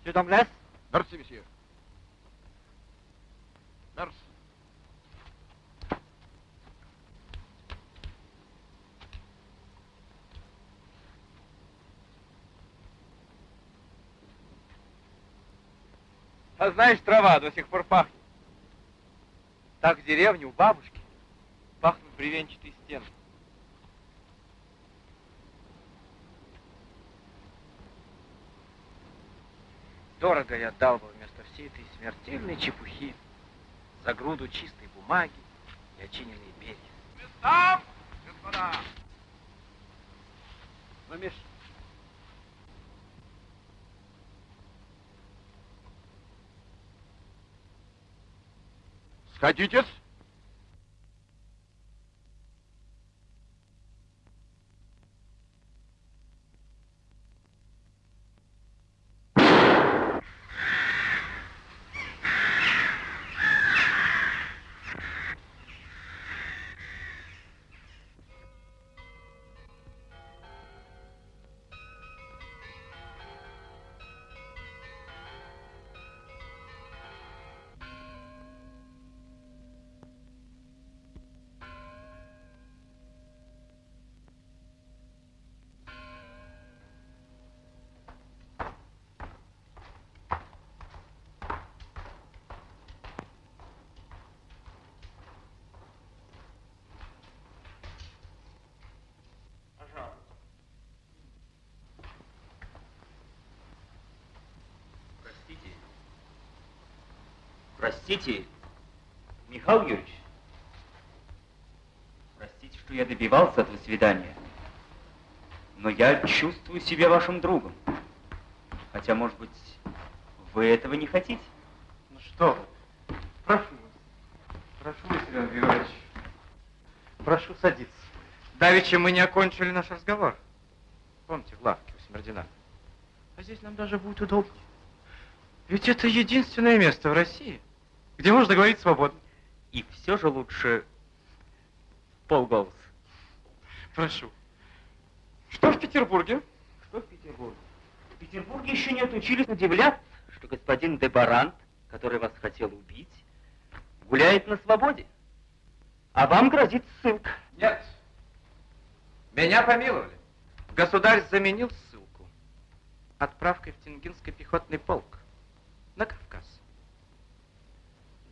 [SPEAKER 17] Домлес?
[SPEAKER 25] Мерси, месье. Мерси.
[SPEAKER 17] А знаешь, трава до сих пор пахнет. Так в деревне у бабушки пахнут бревенчатые стены. Дорого я дал бы вместо всей этой смертельной чепухи за груду чистой бумаги и очиненные перья.
[SPEAKER 25] Местам, господа!
[SPEAKER 17] Ну, Миш,
[SPEAKER 16] Сходитесь.
[SPEAKER 14] Простите, Михаил Юрьевич. Простите, что я добивался этого свидания. Но я чувствую себя вашим другом. Хотя, может быть, вы этого не хотите?
[SPEAKER 3] Ну что вы, прошу вас, прошу вас, Иван Григорьевич, прошу садиться. Давеча мы не окончили наш разговор. Помните, в лавке у Смердина. А здесь нам даже будет удобнее. Ведь это единственное место в России, где можно говорить свободно.
[SPEAKER 14] И все же лучше полголоса.
[SPEAKER 3] Прошу. Что в Петербурге?
[SPEAKER 14] Что в Петербурге? В Петербурге еще не отучились удивляться, что господин Дебарант, который вас хотел убить, гуляет на свободе. А вам грозит ссылка.
[SPEAKER 3] Нет. Меня помиловали. Государь заменил ссылку отправкой в Тенгинский пехотный полк на Кавказ.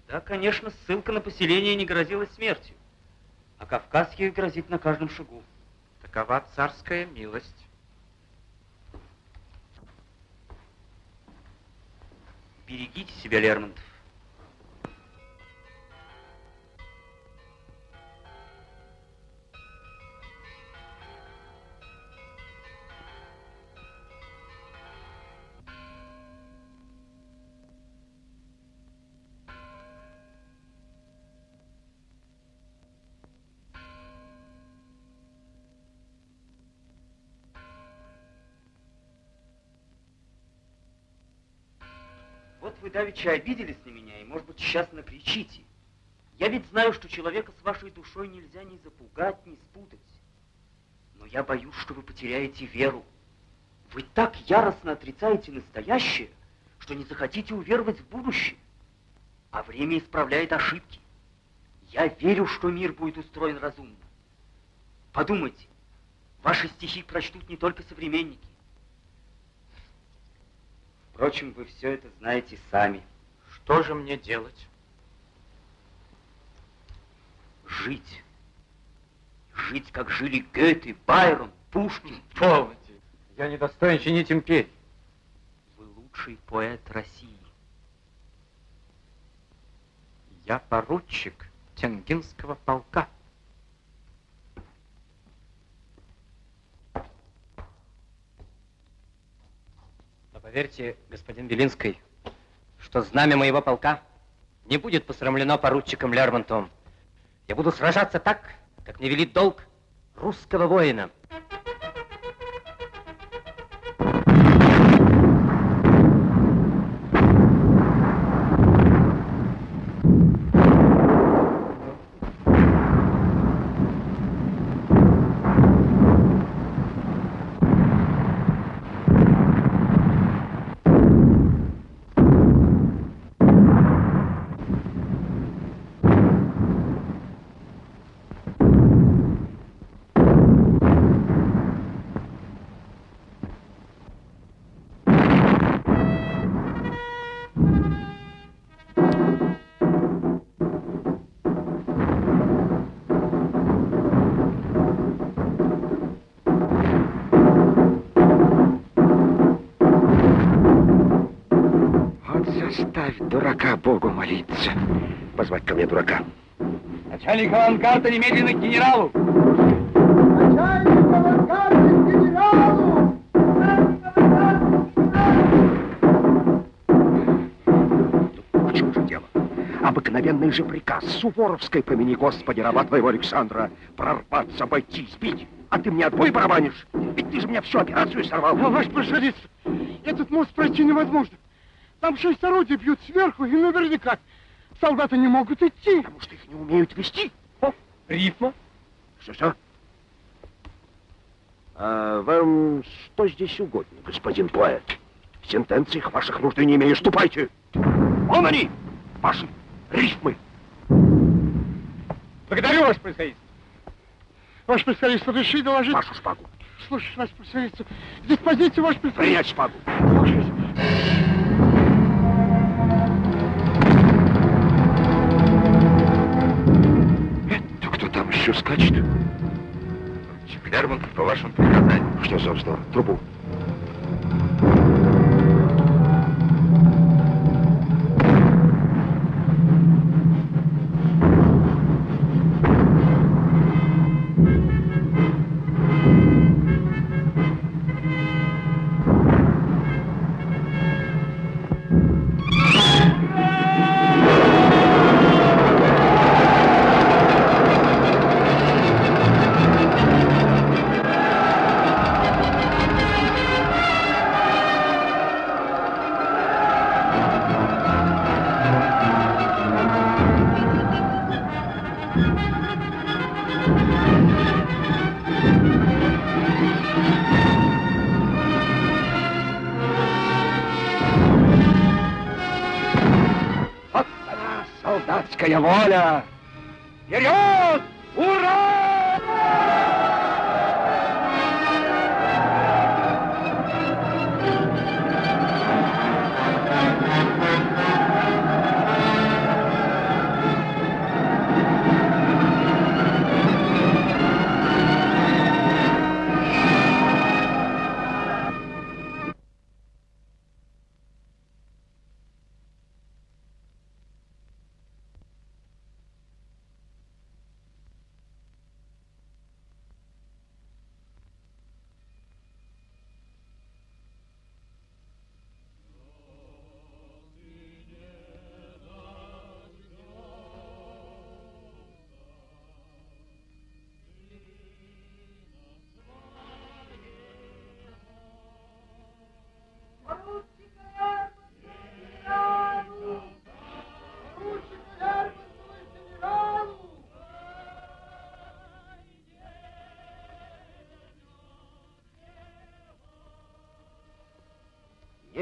[SPEAKER 14] Да, конечно, ссылка на поселение не грозила смертью, а Кавказ ей грозит на каждом шагу.
[SPEAKER 3] Такова царская милость.
[SPEAKER 14] Берегите себя, Лермонтов. Давеча обиделись на меня, и, может быть, сейчас накричите. Я ведь знаю, что человека с вашей душой нельзя ни запугать, ни спутать. Но я боюсь, что вы потеряете веру. Вы так яростно отрицаете настоящее, что не захотите уверовать в будущее. А время исправляет ошибки. Я верю, что мир будет устроен разумно. Подумайте, ваши стихи прочтут не только современники. Впрочем, вы все это знаете сами.
[SPEAKER 3] Что же мне делать?
[SPEAKER 14] Жить. Жить, как жили Гёте, Байрон, Пушкин.
[SPEAKER 3] Полноте. Я не достоин чинить империи.
[SPEAKER 14] Вы лучший поэт России.
[SPEAKER 3] Я поручик Тенгинского полка.
[SPEAKER 26] Поверьте, господин Белинский, что знамя моего полка не будет посрамлено поручиком Лермонтовым. Я буду сражаться так, как мне велит долг русского воина. Начальник авангарда немедленно к генералу.
[SPEAKER 18] В чем же дело? Обыкновенно
[SPEAKER 2] мгновенный же приказ Суворовской помяни, Господи, раба твоего Александра, прорваться, обойти, сбить. А ты мне отбой барабанишь? Ведь ты же мне всю операцию сорвал.
[SPEAKER 27] А, ваш пришелец, этот мост пройти невозможно. Там шесть орудий бьют сверху, и наверняка солдаты не могут идти.
[SPEAKER 2] Потому что их не умеют вести.
[SPEAKER 27] О, рифма.
[SPEAKER 2] Что-что? А вам что здесь угодно, господин поэт? В сентенциях ваших нужды не имею. Ступайте. Вон они, ваши рифмы.
[SPEAKER 27] Благодарю, ваше происходительство. Ваше происходительство, реши доложить...
[SPEAKER 2] Вашу шпагу.
[SPEAKER 27] Слушай, ваше происходительство, диспозицию, ваше происходительство.
[SPEAKER 2] Принять шпагу.
[SPEAKER 27] Слушай.
[SPEAKER 2] Еще скачет?
[SPEAKER 13] Лермонтов по вашему приказанию.
[SPEAKER 2] Что за вздор? Трубу.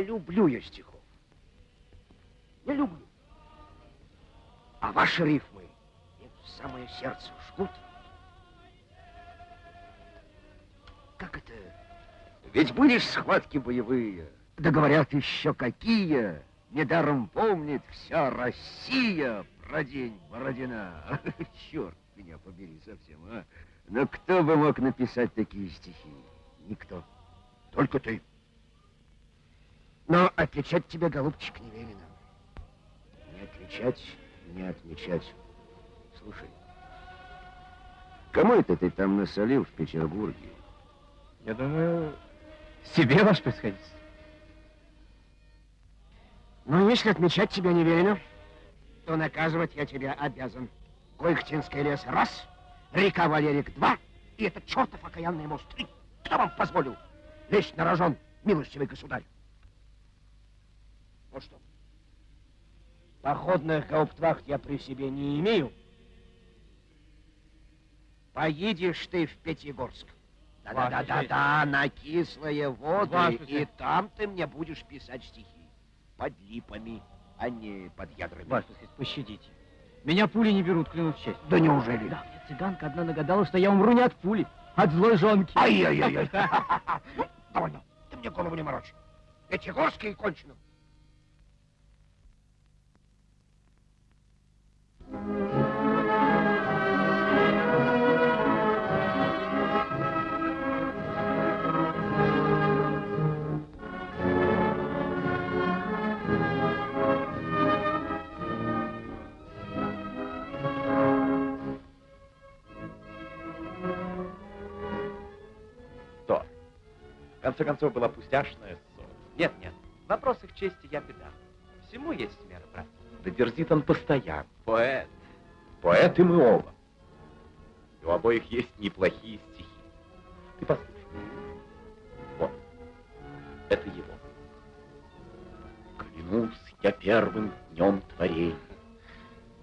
[SPEAKER 2] Люблю я стихов. Не люблю. А ваши рифмы мне в самое сердце жгут. Как это? Ведь были схватки боевые. Да говорят еще какие. Недаром помнит вся Россия про день Бородина. *laughs* Черт меня побери совсем, а. Но кто бы мог написать такие стихи? Никто. Только ты. Но отличать тебя, голубчик, не велено. Не отличать, не отмечать. Слушай, кому это ты там насолил в Петербурге?
[SPEAKER 3] Я думаю, себе, ваше происходительство.
[SPEAKER 2] Ну, если отмечать тебя не велено, то наказывать я тебя обязан. Койхтинский лес раз, река Валерик два, и этот чертов окаянный мост три. Кто вам позволил лезть на рожон, милостивый государь? Вот что. Походных гауптвахт я при себе не имею. Поедешь ты в Пятигорск. Да-да-да-да, на кислые воды,
[SPEAKER 3] Ваша
[SPEAKER 2] и там ты мне будешь писать стихи. Под липами, а не под ядрами.
[SPEAKER 3] Происходительство, пощадите. Меня пули не берут, клянусь честью.
[SPEAKER 2] Да неужели?
[SPEAKER 3] Да, мне цыганка одна нагадала, что я умру не от пули, от злой жонки.
[SPEAKER 2] Ай-яй-яй. *laughs* Довольно. Ты мне голову не морочь. Пятигорский кончено.
[SPEAKER 13] Что? В конце концов, была пустяшная ссора.
[SPEAKER 26] Нет, нет, в вопросах чести я беда. Всему есть брат.
[SPEAKER 13] Да дерзит он постоянно.
[SPEAKER 14] Поэт.
[SPEAKER 13] Поэты мы оба. И у обоих есть неплохие стихи. Ты послушай. Вот. Это его. Клянусь я первым днем творения.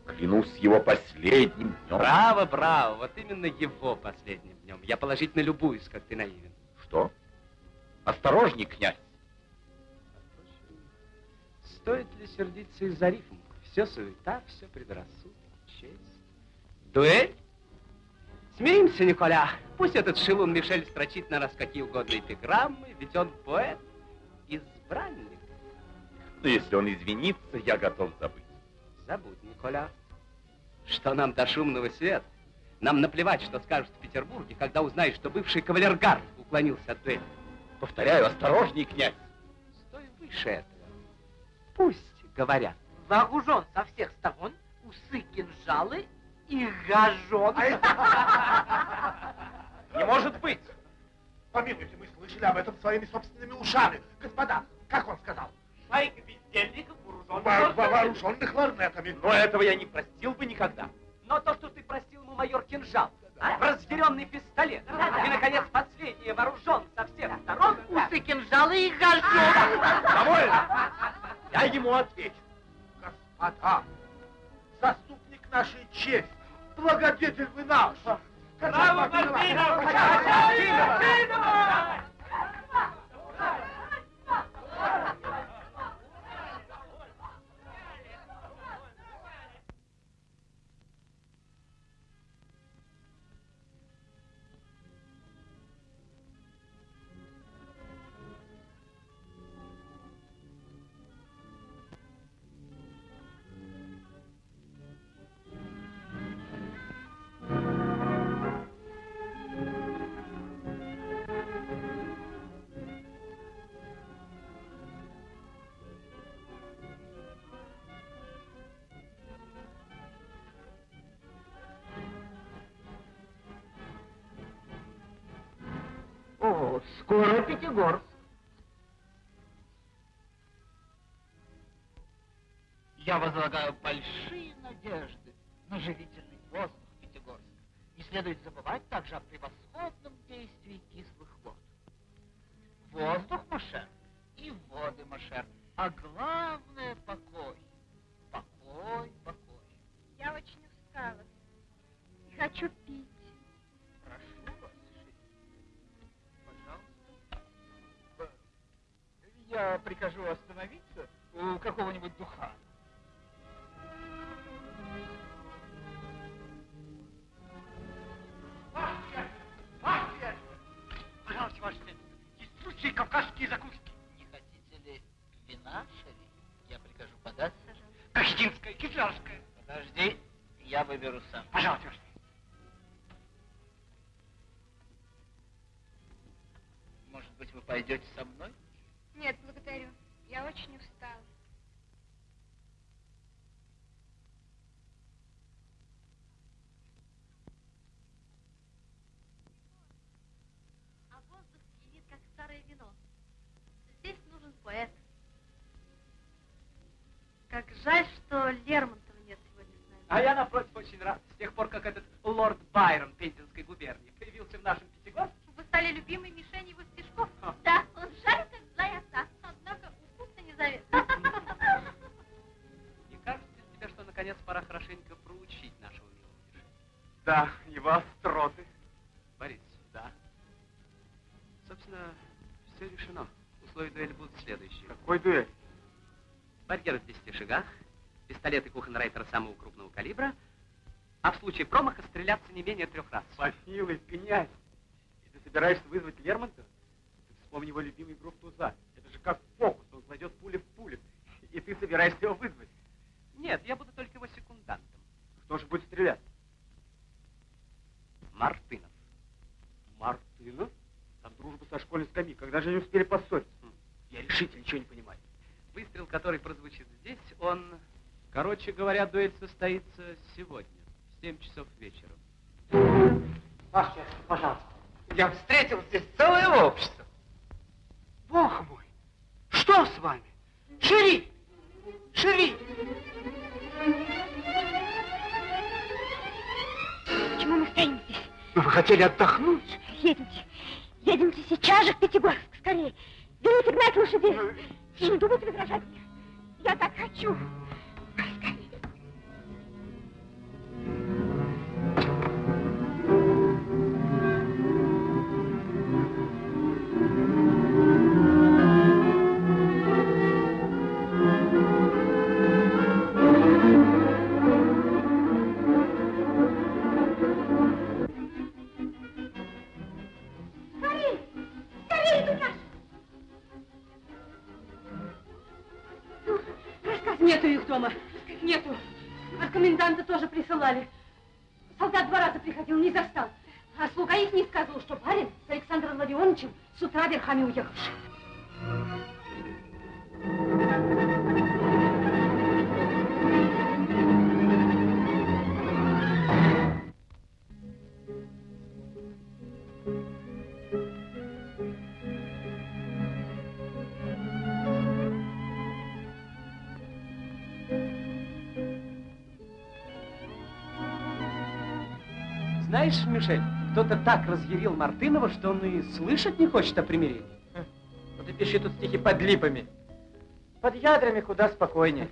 [SPEAKER 13] Клянусь его последним днем.
[SPEAKER 26] Браво, браво. Вот именно его последним днем. Я положительно любуюсь, как ты наивен.
[SPEAKER 13] Что? Осторожней, князь.
[SPEAKER 26] Стоит ли сердиться из-за рифм? Все суета, все предрассудок, честь. Дуэль? Смиримся, Николя. Пусть этот шелун Мишель строчит на нас какие угодно эпиграммы, ведь он поэт, избранник.
[SPEAKER 13] Но если он извинится, я готов забыть.
[SPEAKER 26] Забудь, Николя. Что нам до шумного света? Нам наплевать, что скажут в Петербурге, когда узнают, что бывший кавалергард уклонился от дуэли.
[SPEAKER 13] Повторяю, осторожней, князь.
[SPEAKER 26] Стой выше этого. Пусть говорят.
[SPEAKER 24] Вооружен со всех сторон, усы кинжалы и гажон. *laughs*
[SPEAKER 13] Не может быть!
[SPEAKER 12] Помилуйте, мы слышали об этом своими собственными ушами. Господа, как он сказал?
[SPEAKER 3] Шайка бездельников,
[SPEAKER 12] Во- во- Вооруженных ларнетами.
[SPEAKER 13] Но этого я не простил бы никогда.
[SPEAKER 3] Но то, что ты простил ему майор кинжал, а? разъяренный пистолет, и, наконец, последнее вооружен со всех сторон,
[SPEAKER 24] Усы кинжалы и гажон.
[SPEAKER 13] Довольно! Я ему отвечу.
[SPEAKER 12] Господа, заступник нашей чести, благодетель вы наш.
[SPEAKER 3] Браво, Мартынов!
[SPEAKER 24] О, Пятигорск. Я возлагаю большие надежды на живительный воздух Пятигорска. Не следует забывать также о превосходном действии кислых вод. Воздух, Машер, и воды, Машер, а
[SPEAKER 22] Я
[SPEAKER 24] прикажу остановиться у какого-нибудь духа.
[SPEAKER 3] Пожалуйста, ваше светлость, есть лучшие кавказские закуски.
[SPEAKER 24] Не хотите ли вина, Шериф? Я прикажу подать.
[SPEAKER 3] Кахетинская, кизлярская.
[SPEAKER 24] Подожди, я выберу сам.
[SPEAKER 3] Пожалуйста, ваше
[SPEAKER 22] не
[SPEAKER 3] менее трех раз.
[SPEAKER 12] Помилуй, князь. И ты собираешься вызвать Лермонтова? Ты вспомни его любимый игру в туза. Это же как фокус, он кладет пули в пулю. И ты собираешься его вызвать.
[SPEAKER 3] Нет, я буду только его секундантом.
[SPEAKER 12] Кто же будет стрелять?
[SPEAKER 3] Мартынов.
[SPEAKER 12] Мартынов? Там дружба со школьной скамьи. Когда же они успели поссориться? Я решительно ничего не понимаю.
[SPEAKER 3] Выстрел, который прозвучит здесь, он... Короче говоря, дуэль состоится сегодня, в 7 часов вечера.
[SPEAKER 26] Знаешь, Мишель, кто-то так разъярил Мартынова, что он и слышать не хочет о примирении.
[SPEAKER 3] Ну ты пиши тут стихи под липами. Под ядрами куда спокойнее.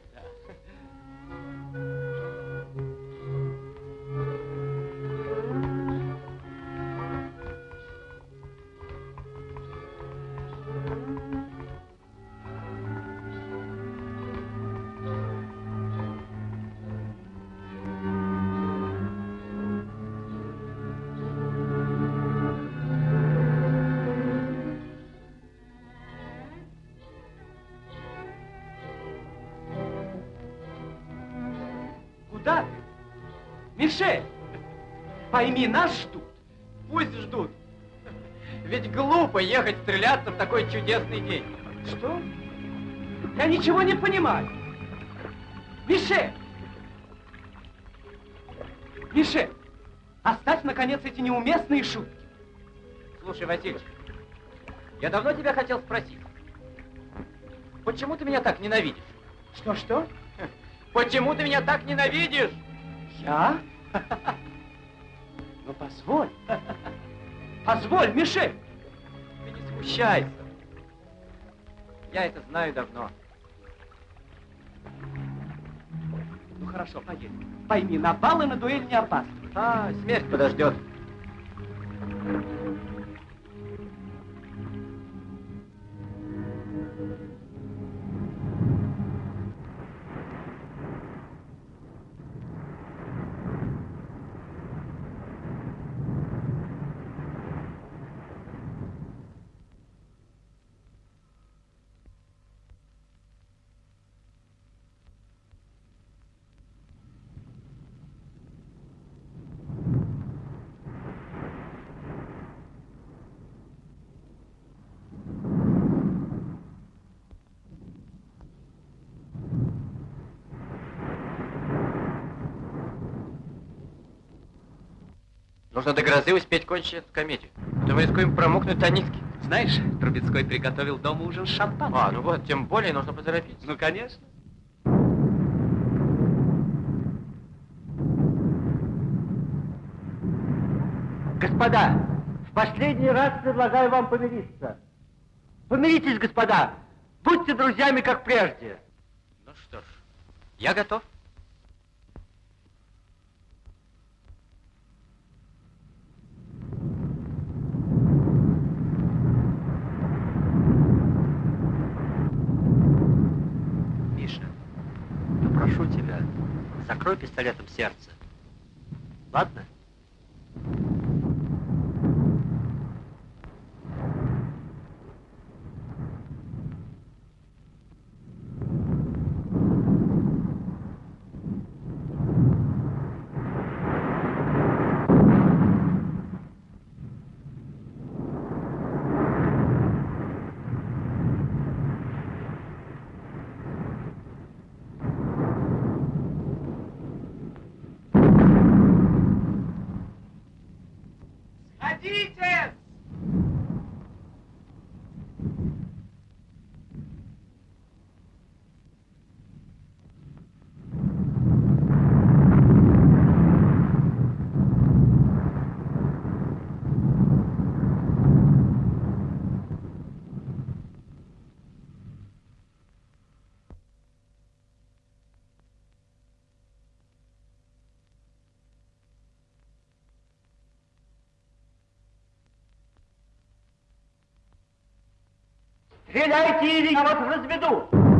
[SPEAKER 26] Пойми, нас ждут.
[SPEAKER 3] Пусть ждут. Ведь глупо ехать стреляться в такой чудесный день.
[SPEAKER 26] Что? Я ничего не понимаю. Мишель! Мишель, оставь, наконец, эти неуместные шутки.
[SPEAKER 3] Слушай, Васильевич, я давно тебя хотел спросить. Почему ты меня так ненавидишь?
[SPEAKER 26] Что-что?
[SPEAKER 3] Почему ты меня так ненавидишь?
[SPEAKER 26] Я? *laughs* Позволь. Позволь, Мишель.
[SPEAKER 3] Ты не смущайся. Я это знаю давно.
[SPEAKER 26] Ну, хорошо, поедем. Пойми, на бал и на дуэль не опасно.
[SPEAKER 3] А, смерть подождет. Нужно до грозы успеть кончить эту комедию. А то мы рискуем промокнуть до нитки.
[SPEAKER 26] Знаешь, Трубецкой приготовил дома ужин с шампанским.
[SPEAKER 3] А, ну вот, тем более нужно поторопиться.
[SPEAKER 26] Ну, конечно.
[SPEAKER 24] Господа, в последний раз предлагаю вам помириться. Помиритесь, господа. Будьте друзьями, как прежде.
[SPEAKER 3] Ну что ж, я готов.
[SPEAKER 28] Миша, я прошу тебя, закрой пистолетом сердце. Ладно?
[SPEAKER 24] Стреляйте, или я вас разведу!